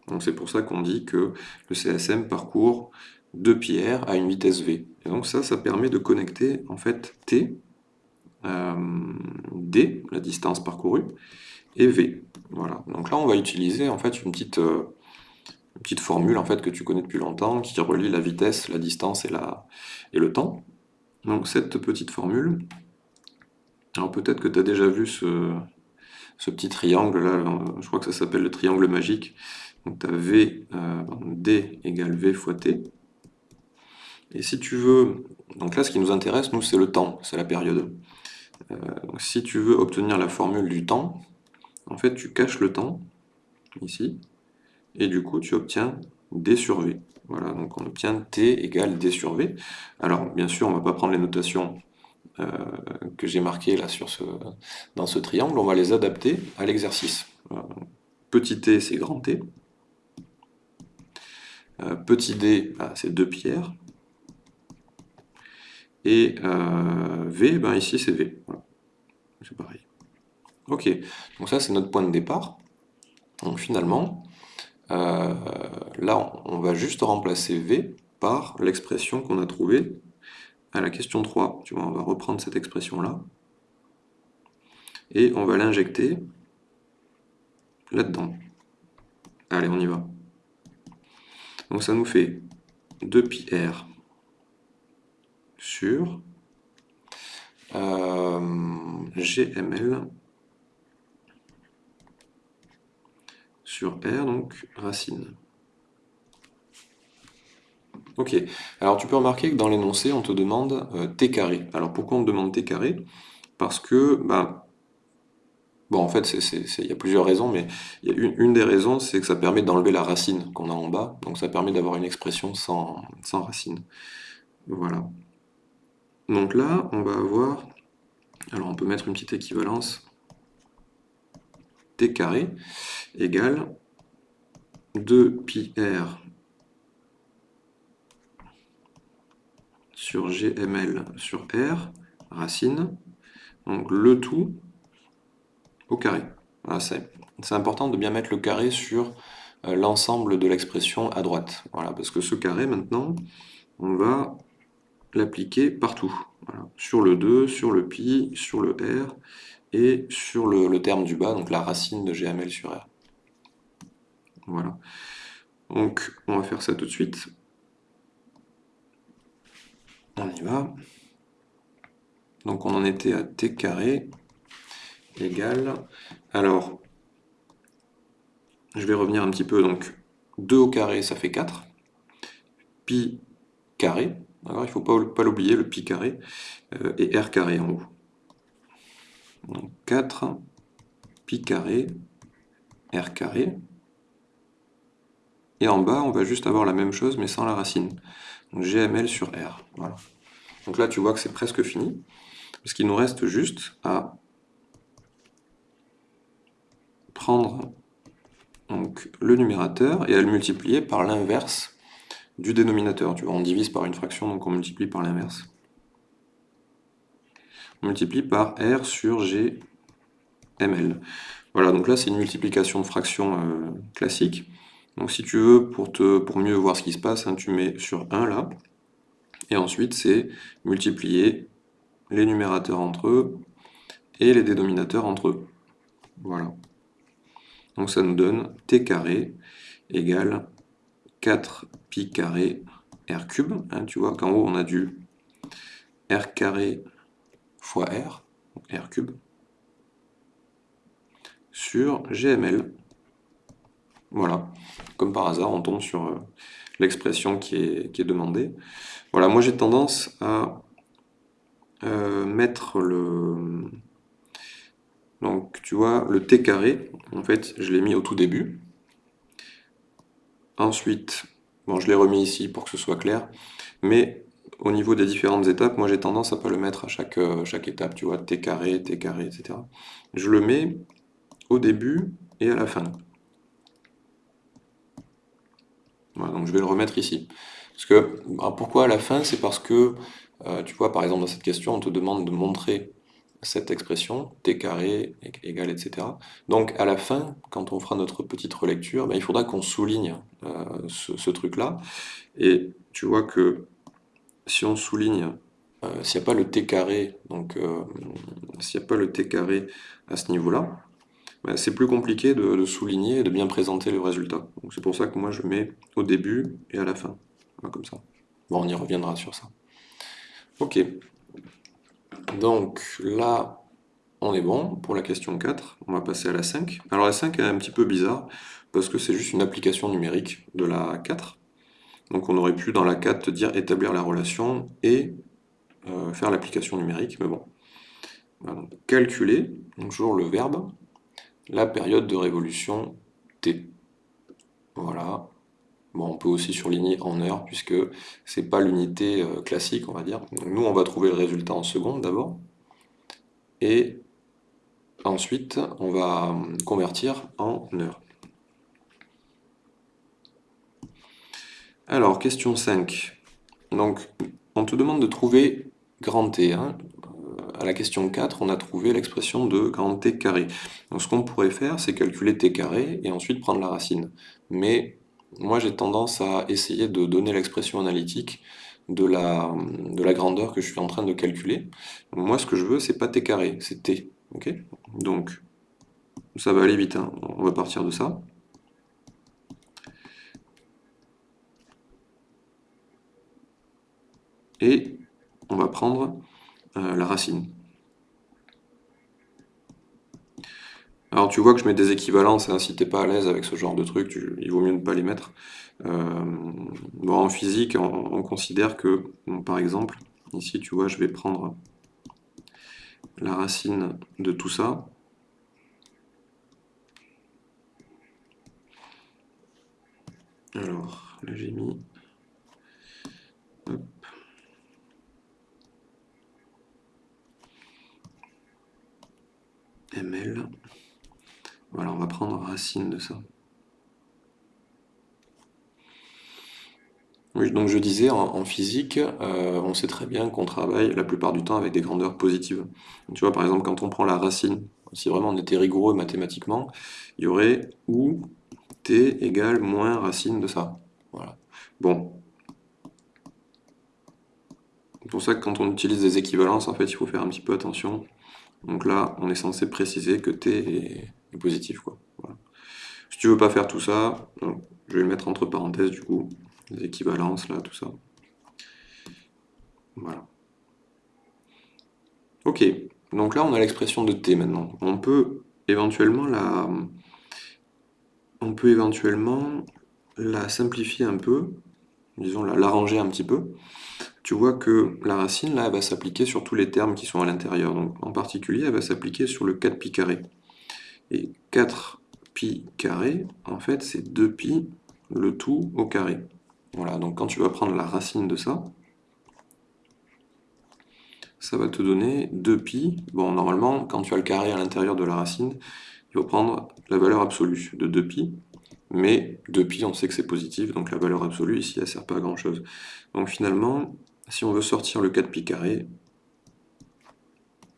Donc c'est pour ça qu'on dit que le CSM parcourt deux pierres à une vitesse v. Et donc ça, ça permet de connecter en fait t, d, la distance parcourue, et v. Voilà. Donc là, on va utiliser en fait une petite, euh, une petite formule en fait que tu connais depuis longtemps, qui relie la vitesse, la distance et, le temps. Donc cette petite formule, alors peut-être que tu as déjà vu ce, petit triangle là, je crois que ça s'appelle le triangle magique. Donc tu as V, euh, D égale V fois T. Et si tu veux, donc là ce qui nous intéresse, nous c'est le temps, c'est la période. Euh, si tu veux obtenir la formule du temps, en fait tu caches le temps, ici, et du coup tu obtiens D sur V. Voilà, donc on obtient t égale d sur v. Alors, bien sûr, on ne va pas prendre les notations euh, que j'ai marquées là sur dans ce triangle, on va les adapter à l'exercice. petit t, c'est grand T. Euh, petit d, bah, c'est deux pierres. Et euh, v, ben ici c'est v. C'est pareil. Ok, donc ça c'est notre point de départ. Donc finalement, euh, là, on va juste remplacer V par l'expression qu'on a trouvée à la question 3. Tu vois, on va reprendre cette expression-là, et on va l'injecter là-dedans. Allez, on y va. Donc ça nous fait 2πr sur euh, gml sur R, donc racine. Ok, alors tu peux remarquer que dans l'énoncé, on te demande euh, t carré. Alors pourquoi on te demande t carré? Parce que, bah, bon en fait, il y a plusieurs raisons, mais a une, des raisons, c'est que ça permet d'enlever la racine qu'on a en bas, donc ça permet d'avoir une expression sans, sans racine. Voilà. Donc là, on va avoir, alors on peut mettre une petite équivalence, t carré égale 2πr sur gml sur r, racine, donc le tout au carré. c'est important de bien mettre le carré sur euh, l'ensemble de l'expression à droite. Voilà, parce que ce carré, maintenant, on va l'appliquer partout. Sur le 2, sur le pi, sur le r, et sur le, terme du bas, donc la racine de GML sur R. Voilà. Donc, on va faire ça tout de suite. On y va. Donc, on en était à t carré égale... Alors, je vais revenir un petit peu. Donc, 2 au carré, ça fait 4. Pi carré. Alors, il ne faut pas, l'oublier, le pi carré. Euh, et r carré en haut. Donc 4 pi carré r carré. Et en bas, on va juste avoir la même chose, mais sans la racine. Donc gml sur r. Donc là, tu vois que c'est presque fini. Parce qu'il nous reste juste à prendre le numérateur et à le multiplier par l'inverse du dénominateur. Tu vois, on divise par une fraction, donc on multiplie par l'inverse on multiplie par R sur GML. Voilà, donc là c'est une multiplication de fractions euh, classique. Donc si tu veux, pour, te, pour mieux voir ce qui se passe, hein, tu mets sur 1 là, et ensuite c'est multiplier les numérateurs entre eux et les dénominateurs entre eux. Voilà. Donc ça nous donne t carré égale 4 pi carré r cube. Hein, tu vois qu'en haut, on a du r carré fois r, r cube, sur gml. Voilà, comme par hasard, on tombe sur euh, l'expression qui est, demandée. Voilà, moi j'ai tendance à euh, mettre le... Donc tu vois, le t carré, en fait, je l'ai mis au tout début. Ensuite, bon, je l'ai remis ici pour que ce soit clair, mais au niveau des différentes étapes, moi j'ai tendance à pas le mettre à chaque, euh, chaque étape, tu vois, t carré, t carré, etc. Je le mets au début et à la fin. Voilà, donc je vais le remettre ici. Parce que, bah, pourquoi à la fin? C'est parce que, euh, tu vois, par exemple, dans cette question, on te demande de montrer cette expression, t carré égale, etc. Donc, à la fin, quand on fera notre petite relecture, bah, il faudra qu'on souligne euh, ce, truc-là. Et tu vois que si on souligne, euh, s'il n'y a pas le t carré, donc s'il n'y a pas le t carré à ce niveau-là, bah, c'est plus compliqué de, souligner et de bien présenter le résultat. C'est pour ça que moi je mets au début et à la fin, comme ça. Bon, on y reviendra sur ça. Ok. Donc là, on est bon pour la question 4. On va passer à la 5. Alors la 5 est un petit peu bizarre, parce que c'est juste une application numérique de la 4. Donc on aurait pu dans la 4 te dire établir la relation et euh, faire l'application numérique, mais bon. calculer, toujours le verbe, la période de révolution T. Voilà. On peut aussi surligner en heures, puisque c'est pas l'unité euh, classique, on va dire. nous, on va trouver le résultat en secondes d'abord. Et ensuite, on va euh, convertir en heures. Alors, question 5. Donc, on te demande de trouver grand T. Hein à la question 4, on a trouvé l'expression de grand T carré. Donc ce qu'on pourrait faire, c'est calculer T carré et ensuite prendre la racine. Mais moi j'ai tendance à essayer de donner l'expression analytique de la, de la grandeur que je suis en train de calculer. moi ce que je veux, c'est pas T carré, c'est T. Donc ça va aller vite, hein. on va partir de ça. Et on va prendre euh, la racine. Alors tu vois que je mets des équivalences, hein, si t'es pas à l'aise avec ce genre de truc, il vaut mieux ne pas les mettre. Euh, en physique, on, considère que, par exemple, ici tu vois, je vais prendre la racine de tout ça. Alors, là j'ai mis... ml. Voilà, on va prendre racine de ça. Oui, donc je disais, en, physique, euh, on sait très bien qu'on travaille la plupart du temps avec des grandeurs positives. Tu vois, par exemple, quand on prend la racine, si vraiment on était rigoureux mathématiquement, il y aurait ou t égale moins racine de ça. Voilà. Bon. C'est pour ça que quand on utilise des équivalences, en fait, il faut faire un petit peu attention. Donc là, on est censé préciser que t est, positif. Si tu veux pas faire tout ça, je vais mettre entre parenthèses du coup, les équivalences, là, tout ça. Voilà. Ok, donc là on a l'expression de t maintenant. On peut éventuellement la... On peut éventuellement la simplifier un peu, disons l'arranger un petit peu, tu vois que la racine, là, elle va s'appliquer sur tous les termes qui sont à l'intérieur. Donc, en particulier, elle va s'appliquer sur le 4pi carré. Et 4pi carré, en fait, c'est 2pi, le tout au carré. Voilà, donc quand tu vas prendre la racine de ça, ça va te donner 2pi. Bon, normalement, quand tu as le carré à l'intérieur de la racine, il faut prendre la valeur absolue de 2pi. Mais 2pi, on sait que c'est positif, donc la valeur absolue, ici, elle ne sert pas à grand-chose. Donc finalement, si on veut sortir le 4pi carré,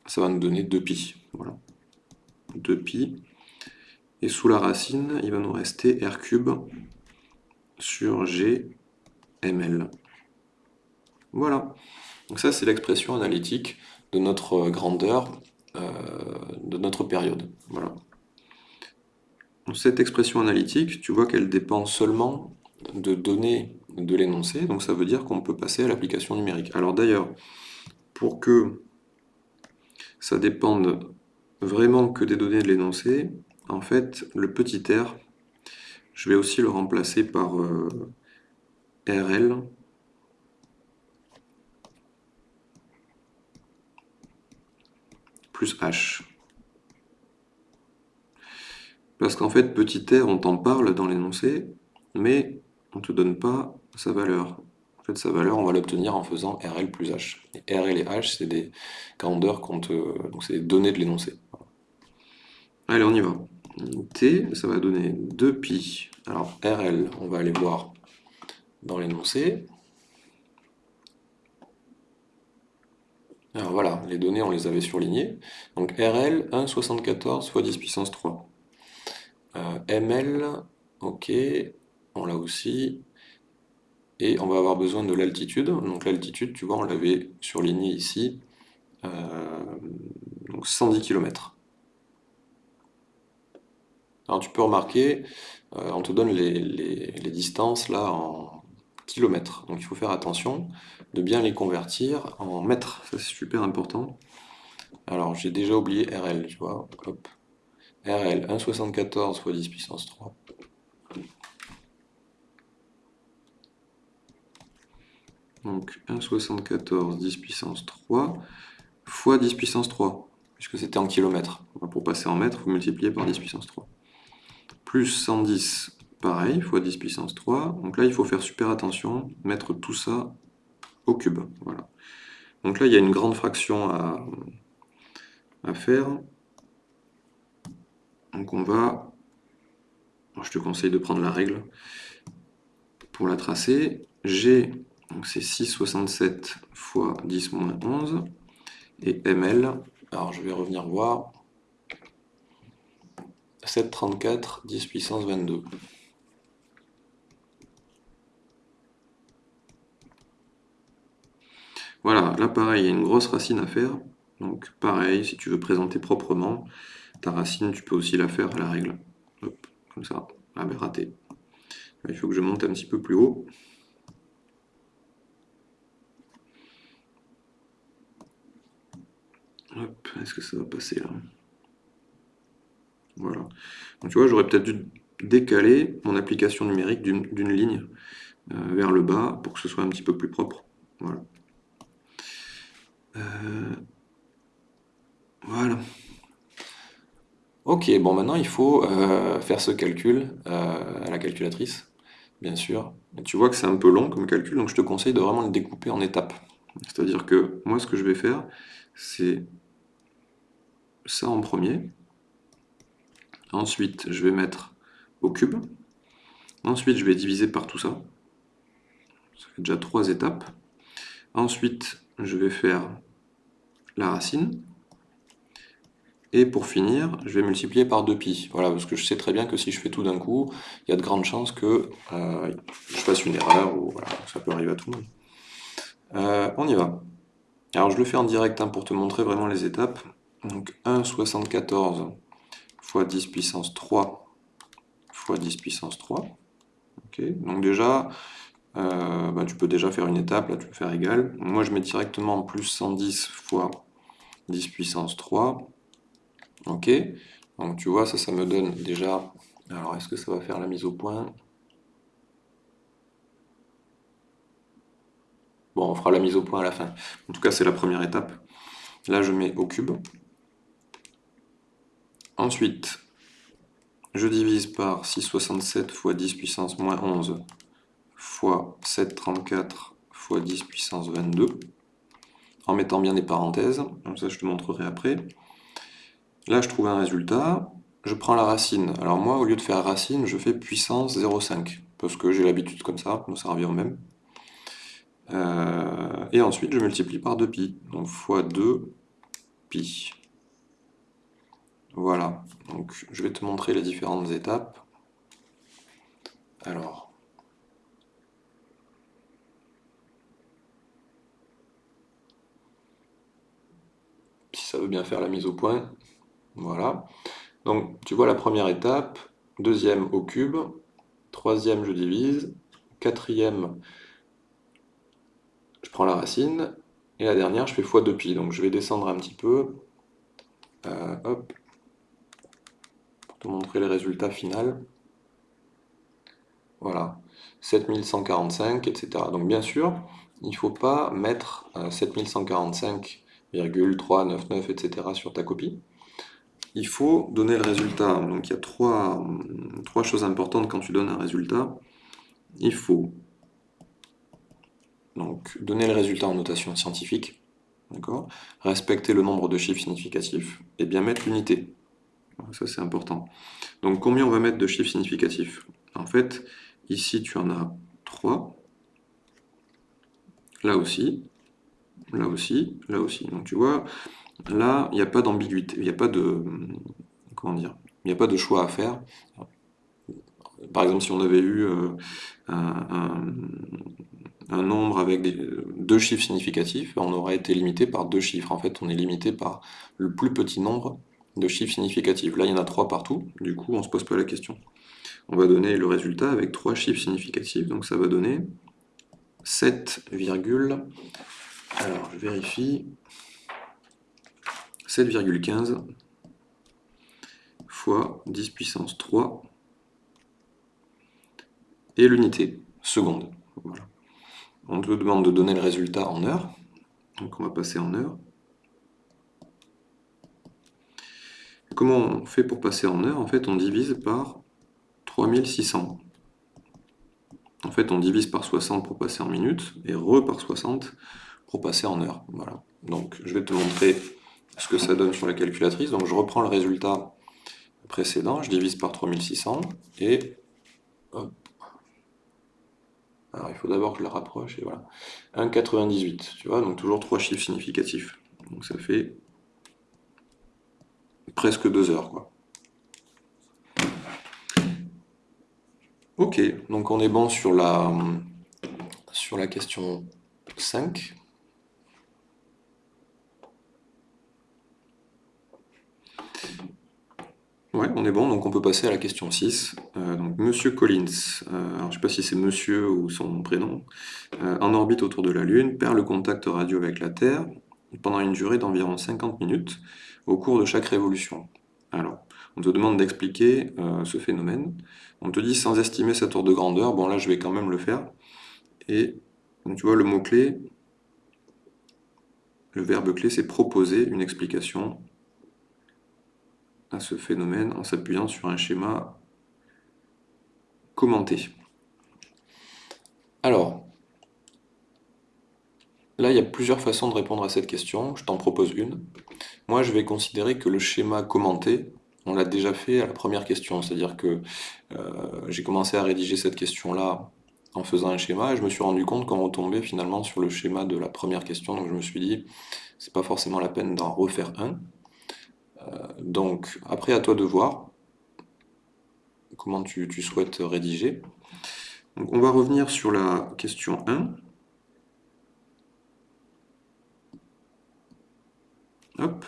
ça va nous donner 2pi. Voilà. 2pi. Et sous la racine, il va nous rester r cube sur g ml. Voilà. Donc ça, c'est l'expression analytique de notre grandeur, euh, de notre période. Voilà. cette expression analytique, tu vois qu'elle dépend seulement de données de l'énoncé, donc ça veut dire qu'on peut passer à l'application numérique. Alors d'ailleurs, pour que ça dépende vraiment que des données de l'énoncé, en fait, le petit r, je vais aussi le remplacer par euh, RL plus H. Parce qu'en fait, petit r, on t'en parle dans l'énoncé, mais on ne te donne pas sa valeur. En fait, sa valeur, on va l'obtenir en faisant RL plus H. Et RL et H, c'est des grandeurs donc c'est des données de l'énoncé. Allez, on y va. T, ça va donner 2pi. Alors, RL, on va aller voir dans l'énoncé. Alors voilà, les données, on les avait surlignées. Donc RL, 1,74 fois 10 puissance 3. Euh, ML, ok, on l'a aussi. Et on va avoir besoin de l'altitude. Donc l'altitude, tu vois, on l'avait surligné ici. Euh, donc 110 km. Alors tu peux remarquer, euh, on te donne les, distances là en kilomètres. Donc il faut faire attention de bien les convertir en mètres. Ça c'est super important. Alors j'ai déjà oublié RL, tu vois. RL, 1,74 fois 10 puissance 3. Donc 1,74 10 puissance 3 fois 10 puissance 3, puisque c'était en kilomètres. Pour passer en mètres, vous multipliez par 10 puissance 3. Plus 110, pareil, fois 10 puissance 3. Donc là, il faut faire super attention, mettre tout ça au cube. Voilà. Donc là, il y a une grande fraction à, à faire. Donc on va, je te conseille de prendre la règle pour la tracer. G, donc c'est 6,67 fois 10 moins 11, et ML, alors je vais revenir voir, 7,34, 10 puissance 22. Voilà, là pareil, il y a une grosse racine à faire. Donc pareil, si tu veux présenter proprement, ta racine, tu peux aussi la faire à la règle. Hop, comme ça. Ah ben raté. Il faut que je monte un petit peu plus haut. Est-ce que ça va passer là? Voilà. Donc tu vois, j'aurais peut-être dû décaler mon application numérique d'une ligne euh, vers le bas pour que ce soit un petit peu plus propre. Voilà. Euh, voilà. Ok, bon maintenant il faut euh, faire ce calcul à la calculatrice, bien sûr. tu vois que c'est un peu long comme calcul, donc je te conseille de vraiment le découper en étapes. C'est-à-dire que moi ce que je vais faire, c'est ça en premier. Ensuite, je vais mettre au cube. Ensuite, je vais diviser par tout ça. Ça fait déjà trois étapes. Ensuite, je vais faire la racine. Et pour finir, je vais multiplier par 2pi. Voilà, parce que je sais très bien que si je fais tout d'un coup, il y a de grandes chances que euh, je fasse une erreur, ou ça peut arriver à tout le monde. Euh, on y va. Alors je le fais en direct hein, pour te montrer vraiment les étapes. Donc 1,74 fois 10 puissance 3 fois 10 puissance 3. Donc déjà, euh, bah, tu peux déjà faire une étape, là tu peux faire égal. Moi je mets directement plus 110 fois 10 puissance 3 Ok, donc tu vois, ça, ça me donne déjà... Alors, est-ce que ça va faire la mise au point? Bon, on fera la mise au point à la fin. En tout cas, c'est la première étape. Là, je mets au cube. Ensuite, je divise par 6,67 fois 10 puissance moins 11 fois 7,34 fois 10 puissance 22, en mettant bien des parenthèses, comme ça je te montrerai après. Là, je trouve un résultat, je prends la racine. Alors moi, au lieu de faire racine, je fais puissance 0,5, parce que j'ai l'habitude comme ça, donc ça revient au même. Euh, et ensuite, je multiplie par 2pi, donc fois 2 pi. Voilà, donc je vais te montrer les différentes étapes. Alors, si ça veut bien faire la mise au point, voilà. Donc, tu vois la première étape, deuxième au cube, troisième je divise, quatrième je prends la racine, et la dernière je fais x2pi, donc je vais descendre un petit peu, euh, te montrer les résultats finaux. Voilà, 7145, etc. Donc bien sûr, il ne faut pas mettre 7145,399, etc. sur ta copie. Il faut donner le résultat. Donc il y a trois, trois choses importantes quand tu donnes un résultat. Il faut donc, donner le résultat en notation scientifique, respecter le nombre de chiffres significatifs, et bien mettre l'unité. Ça c'est important. Donc combien on va mettre de chiffres significatifs? En fait, Ici, tu en as 3. Là aussi. Là aussi. Là aussi. Donc tu vois, là, il n'y a pas d'ambiguïté. Il n'y a pas de... Comment dire Il n'y a pas de choix à faire. Par exemple, si on avait eu euh, un, nombre avec deux chiffres significatifs, on aurait été limité par deux chiffres. En fait, on est limité par le plus petit nombre de chiffres significatifs. Là, il y en a trois partout, du coup, on ne se pose pas la question on va donner le résultat avec trois chiffres significatifs, donc ça va donner 7, alors je vérifie, 7,15 fois 10 puissance 3 et l'unité, seconde. On te demande de donner le résultat en heures, donc on va passer en heures. Comment on fait pour passer en heures En fait, on divise par 3600. En fait, on divise par 60 pour passer en minutes, et re par 60 pour passer en heures. Voilà. Donc, je vais te montrer ce que ça donne sur la calculatrice. Donc, je reprends le résultat précédent, je divise par 3600, et Alors, il faut d'abord que je la rapproche, et voilà. 1,98, tu vois, donc toujours trois chiffres significatifs. Donc, ça fait presque deux heures, quoi. Ok, donc on est bon sur la, sur la question 5. Ouais, on est bon, donc on peut passer à la question 6. Euh, donc, Monsieur Collins, euh, je ne sais pas si c'est monsieur ou son prénom, euh, en orbite autour de la Lune, perd le contact radio avec la Terre pendant une durée d'environ 50 minutes au cours de chaque révolution. Alors, on te demande d'expliquer euh, ce phénomène. On te dit sans estimer sa tour de grandeur. Bon là, je vais quand même le faire. Et tu vois, le mot-clé, le verbe clé, c'est proposer une explication à ce phénomène en s'appuyant sur un schéma commenté. Alors, là, il y a plusieurs façons de répondre à cette question. Je t'en propose une. Moi, je vais considérer que le schéma commenté, on l'a déjà fait à la première question, c'est-à-dire que euh, j'ai commencé à rédiger cette question-là en faisant un schéma, et je me suis rendu compte qu'on retombait finalement sur le schéma de la première question, donc je me suis dit, c'est pas forcément la peine d'en refaire un. Euh, donc, après, à toi de voir comment tu, souhaites rédiger. On va revenir sur la question 1. Hop.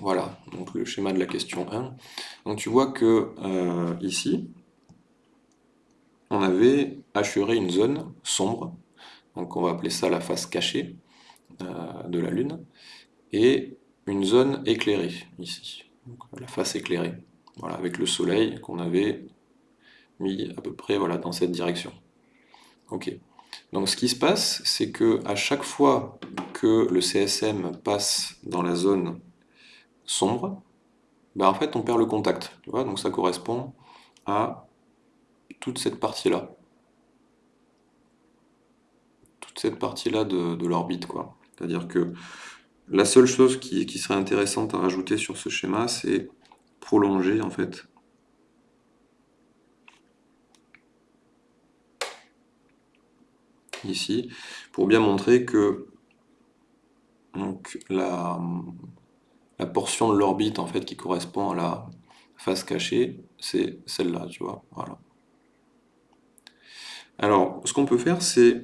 Voilà, donc le schéma de la question 1. Donc tu vois que euh, ici, on avait assuré une zone sombre, donc on va appeler ça la face cachée euh, de la Lune, et une zone éclairée, ici, la face éclairée, voilà, avec le Soleil qu'on avait mis à peu près voilà, dans cette direction. Ok. Donc ce qui se passe, c'est que à chaque fois que le CSM passe dans la zone sombre, ben en fait on perd le contact. Tu vois Donc ça correspond à toute cette partie-là. Toute cette partie-là de, l'orbite. C'est-à-dire que la seule chose qui, qui, serait intéressante à rajouter sur ce schéma, c'est prolonger en fait. Ici, pour bien montrer que donc, la, la portion de l'orbite en fait qui correspond à la face cachée, c'est celle-là, tu vois. Voilà. Alors, ce qu'on peut faire, c'est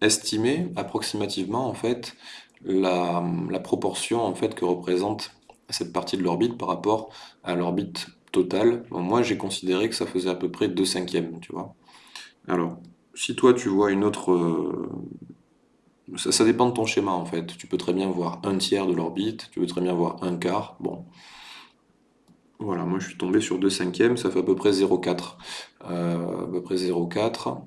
estimer approximativement en fait la, proportion en fait que représente cette partie de l'orbite par rapport à l'orbite total, moi j'ai considéré que ça faisait à peu près 2 cinquièmes, tu vois. Alors, si toi tu vois une autre... Euh, ça, dépend de ton schéma en fait. Tu peux très bien voir un tiers de l'orbite, tu peux très bien voir un quart, bon. Voilà, moi je suis tombé sur 2 cinquièmes, ça fait à peu près 0,4. Euh, à peu près 0,4.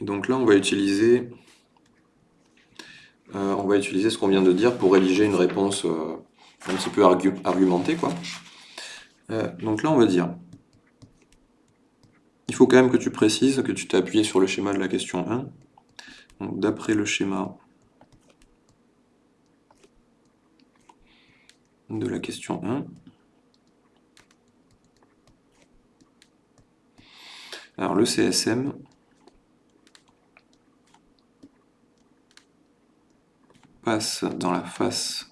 Donc là, on va utiliser, euh, va utiliser ce qu'on vient de dire pour rédiger une réponse euh, un petit peu argumentée. Donc là, on va dire, il faut quand même que tu précises que tu t'es appuyé sur le schéma de la question 1. Donc d'après le schéma de la question 1. Alors le CSM, passe dans la face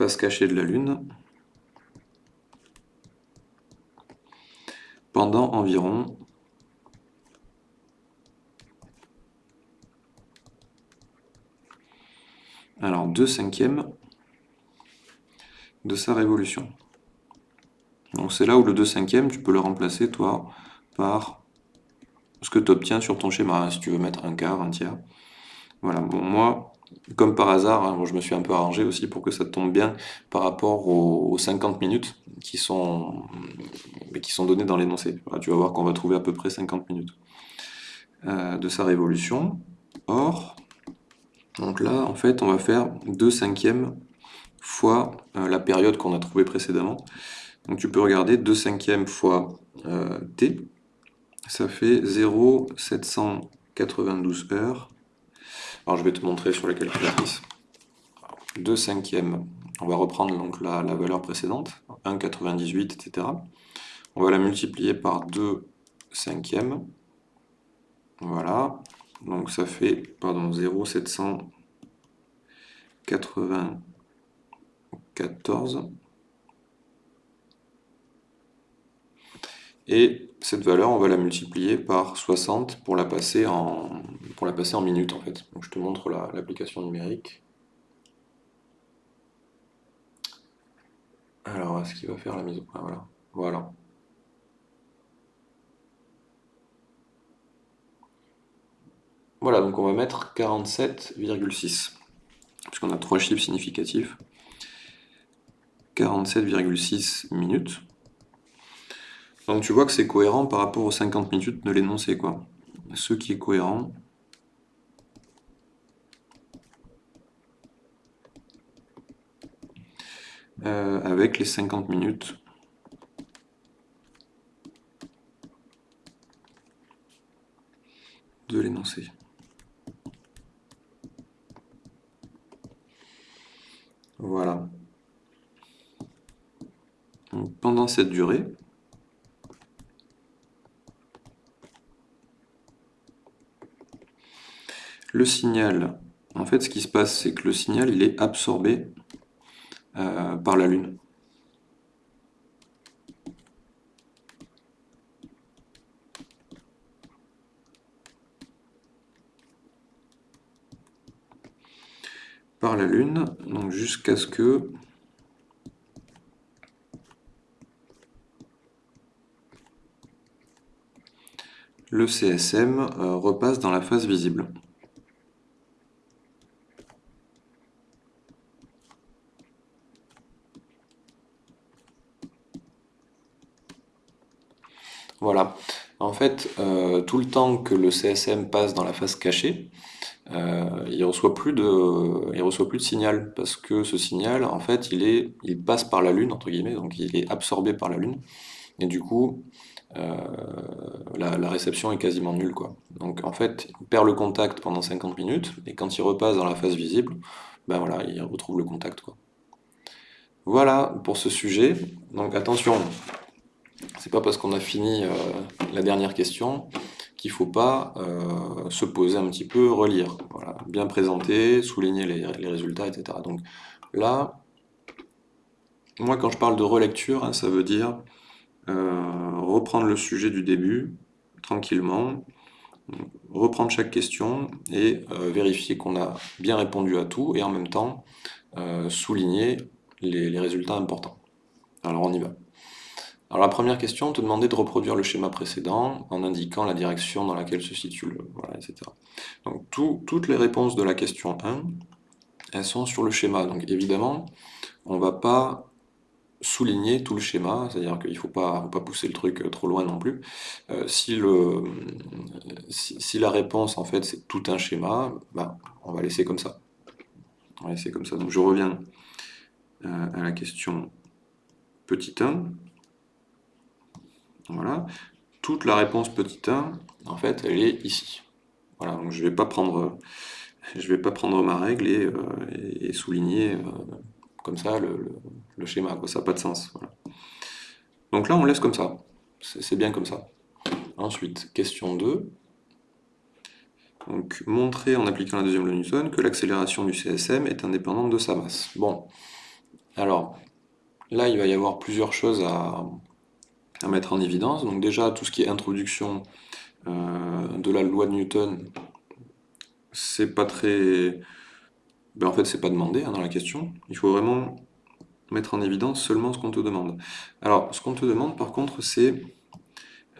face cachée de la Lune pendant environ alors 2 cinquièmes de sa révolution. Donc c'est là où le 2 cinquièmes, tu peux le remplacer toi par ce que tu obtiens sur ton schéma, hein, si tu veux mettre un quart, un tiers. Voilà, bon moi, comme par hasard, hein, je me suis un peu arrangé aussi pour que ça tombe bien par rapport aux, 50 minutes qui sont, données dans l'énoncé. tu vas voir qu'on va trouver à peu près 50 minutes euh, de sa révolution. Or, donc là, en fait, on va faire 2 cinquièmes fois euh, la période qu'on a trouvée précédemment. Donc tu peux regarder 2 cinquièmes fois euh, t, ça fait 0,792 heures. Alors je vais te montrer sur la calculatrice. 2 cinquièmes, on va reprendre donc la, valeur précédente, 1,98, etc. On va la multiplier par 2 cinquièmes. Voilà, donc ça fait, pardon, 0,794. Et cette valeur, on va la multiplier par 60 pour la passer en, pour la passer en minutes en fait. Je te montre l'application numérique. Alors, est-ce qu'il va faire la mise au point? Voilà. Voilà. Voilà, donc on va mettre 47,6, puisqu'on a trois chiffres significatifs. 47,6 minutes. Donc tu vois que c'est cohérent par rapport aux 50 minutes de l'énoncé, quoi. Ce qui est cohérent, euh, avec les 50 minutes de l'énoncé. Voilà. pendant cette durée, le signal, en fait ce qui se passe c'est que le signal est absorbé euh, par la Lune. par la Lune, donc jusqu'à ce que le CSM euh, repasse dans la phase visible. Voilà. En fait, euh, tout le temps que le CSM passe dans la phase cachée, euh, il reçoit plus de, reçoit plus de signal parce que ce signal, en fait, il est, il passe par la Lune entre guillemets, donc il est absorbé par la Lune, et du coup, euh, la, réception est quasiment nulle. Donc en fait, il perd le contact pendant 50 minutes, et quand il repasse dans la phase visible, ben voilà, il retrouve le contact. Voilà pour ce sujet. Donc attention, c'est pas parce qu'on a fini euh, la dernière question qu'il faut pas euh, se poser un petit peu, relire. Voilà, bien présenter, souligner les, résultats, etc. Donc là, moi quand je parle de relecture, hein, ça veut dire euh, reprendre le sujet du début, tranquillement, reprendre chaque question et vérifier qu'on a bien répondu à tout et en même temps souligner les, résultats importants. Alors on y va. Alors la première question, on te demandait de reproduire le schéma précédent en indiquant la direction dans laquelle se situe le... Voilà, etc. Donc toutes les réponses de la question 1, elles sont sur le schéma. Donc évidemment, on ne va pas souligner tout le schéma, c'est-à-dire qu'il ne faut pas, pousser le truc trop loin non plus. Euh, si, la réponse, en fait, c'est tout un schéma, ben, on va laisser comme ça. On va laisser comme ça. Donc je reviens euh, à la question petit 1. Voilà. Toute la réponse petit 1, en fait, elle est ici. Voilà, donc je ne vais pas prendre... Ma règle et, euh, souligner comme ça le, schéma, ça n'a pas de sens. Donc là, on laisse comme ça. C'est bien comme ça. Ensuite, question 2. Donc, montrer en appliquant la deuxième loi Newton que l'accélération du CSM est indépendante de sa masse. Bon, alors, là, il va y avoir plusieurs choses à, mettre en évidence. Donc déjà, tout ce qui est introduction euh, de la loi de Newton, c'est pas très ben en fait c'est pas demandé hein, dans la question, il faut vraiment mettre en évidence seulement ce qu'on te demande. Alors ce qu'on te demande par contre c'est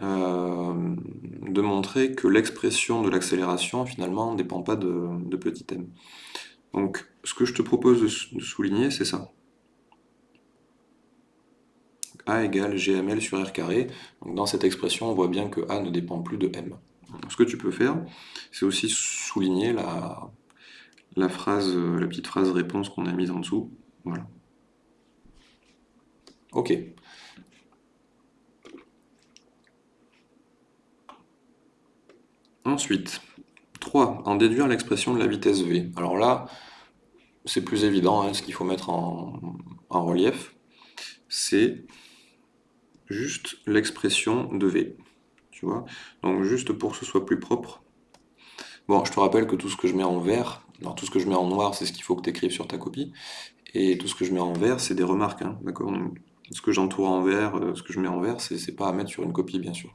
euh, de montrer que l'expression de l'accélération finalement ne dépend pas de, petit m. Donc ce que je te propose de, souligner c'est ça. A égale GML sur R carré. Donc dans cette expression on voit bien que A ne dépend plus de M. ce que tu peux faire c'est aussi souligner la, la phrase, la petite phrase réponse qu'on a mise en dessous. Voilà. Ok. Ensuite, 3. En déduire l'expression de la vitesse v. Alors là, c'est plus évident, hein, ce qu'il faut mettre en relief, c'est juste l'expression de v. Tu vois Donc juste pour que ce soit plus propre. Bon, je te rappelle que tout ce que je mets en vert, alors tout ce que je mets en noir, c'est ce qu'il faut que tu écrives sur ta copie, et tout ce que je mets en vert, c'est des remarques, hein, d'accord Ce que j'entoure en vert, euh, ce que je mets en vert, c'est pas à mettre sur une copie, bien sûr.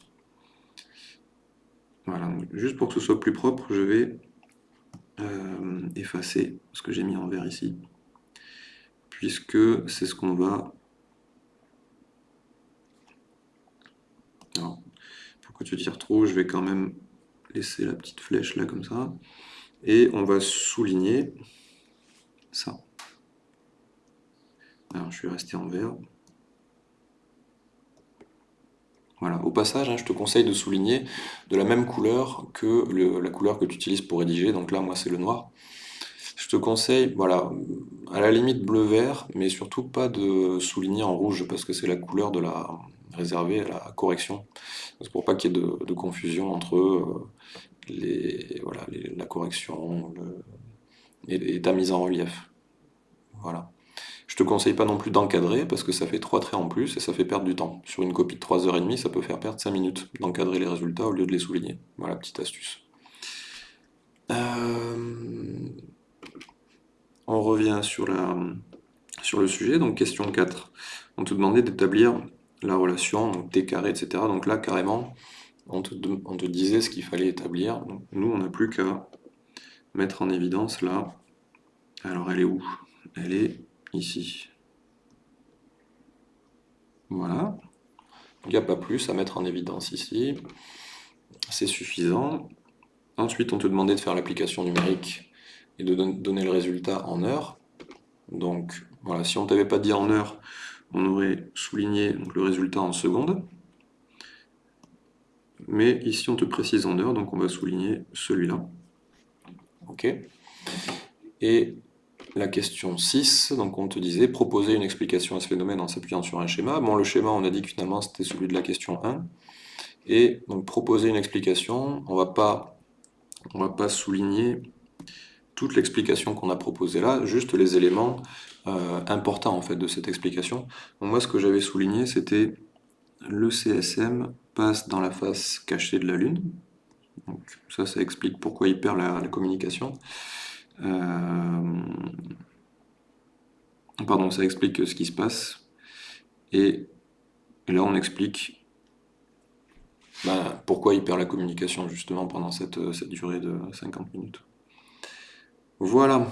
Voilà, juste pour que ce soit plus propre, je vais euh, effacer ce que j'ai mis en vert ici, puisque c'est ce qu'on va... Alors, que tu t'y retrouves, je vais quand même laisser la petite flèche là, comme ça et on va souligner ça. Alors je suis resté en vert. Voilà. Au passage, hein, je te conseille de souligner de la même couleur que la couleur que tu utilises pour rédiger. Donc là, moi, c'est le noir. Je te conseille, voilà, à la limite bleu-vert, mais surtout pas de souligner en rouge, parce que c'est la couleur de la réservée à la correction. C'est pour pas qu'il y ait de, confusion entre euh, les, voilà, la correction et, ta mise en relief. Voilà. Je te conseille pas non plus d'encadrer parce que ça fait trois traits en plus et ça fait perdre du temps. Sur une copie de 3h30, ça peut faire perdre 5 minutes d'encadrer les résultats au lieu de les souligner. Voilà, petite astuce. Euh, on revient sur, la, sur le sujet, donc question 4. On te demandait d'établir la relation, donc t carré, etc. Donc là, carrément, on te, disait ce qu'il fallait établir. nous, on n'a plus qu'à mettre en évidence là. Alors, elle est où? Elle est ici. Voilà. Il n'y a pas plus à mettre en évidence ici. C'est suffisant. Ensuite, on te demandait de faire l'application numérique et de donner le résultat en heures. Donc, voilà, si on ne t'avait pas dit en heures, on aurait souligné le résultat en secondes mais ici on te précise en heure, donc on va souligner celui-là. Ok. Et la question 6, donc on te disait proposer une explication à ce phénomène en s'appuyant sur un schéma. Bon, le schéma, on a dit que finalement c'était celui de la question 1. Et donc proposer une explication, on va pas, on va pas souligner toute l'explication qu'on a proposée là, juste les éléments euh, importants en fait de cette explication. moi, ce que j'avais souligné, c'était le CSM passe dans la face cachée de la Lune. Donc, ça, ça explique pourquoi il perd la, communication. Euh, pardon, ça explique ce qui se passe. Et, là, on explique ben, pourquoi il perd la communication justement pendant cette, cette durée de 50 minutes. Voilà,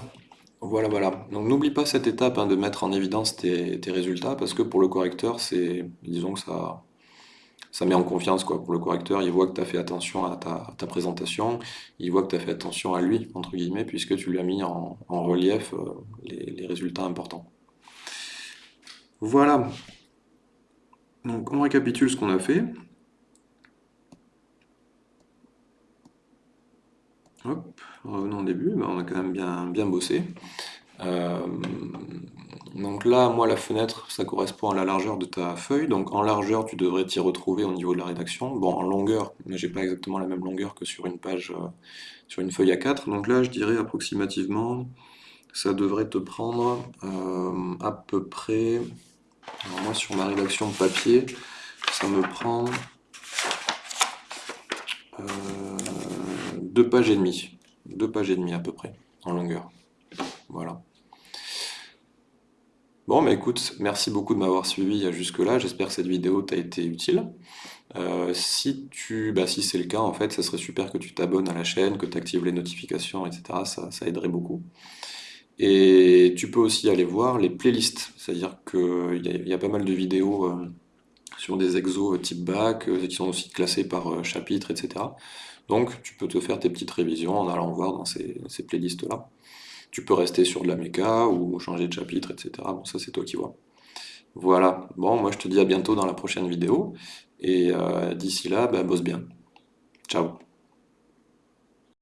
voilà, voilà. Donc n'oublie pas cette étape hein, de mettre en évidence tes, résultats parce que pour le correcteur, c'est, disons que ça, met en confiance quoi. Pour le correcteur, il voit que tu as fait attention à ta, présentation, il voit que tu as fait attention à lui, entre guillemets, puisque tu lui as mis en, relief euh, les, résultats importants. Voilà. Donc on récapitule ce qu'on a fait. Revenons au début, on a quand même bien, bien bossé. Euh, donc là, moi, la fenêtre, ça correspond à la largeur de ta feuille. Donc en largeur, tu devrais t'y retrouver au niveau de la rédaction. Bon, en longueur, mais j'ai pas exactement la même longueur que sur une page, euh, sur une feuille A4. Donc là, je dirais approximativement, ça devrait te prendre euh, à peu près... Alors moi, sur ma rédaction papier, ça me prend deux pages et demie. Deux pages et demie à peu près, en longueur. Voilà. Bon, mais écoute, merci beaucoup de m'avoir suivi jusque-là. J'espère que cette vidéo t'a été utile. Euh, si tu, bah, si c'est le cas, en fait, ça serait super que tu t'abonnes à la chaîne, que tu actives les notifications, etc. Ça, ça aiderait beaucoup. Et tu peux aussi aller voir les playlists, c'est-à-dire qu'il y, a pas mal de vidéos euh, sur des exos type bac, euh, qui sont aussi classés par chapitre, etc. Donc tu peux te faire tes petites révisions en allant voir dans ces playlists-là. Tu peux rester sur de la méca ou changer de chapitre, etc. Bon, ça c'est toi qui vois. Voilà, bon, moi je te dis à bientôt dans la prochaine vidéo, et euh, d'ici là, bah, bosse bien. Ciao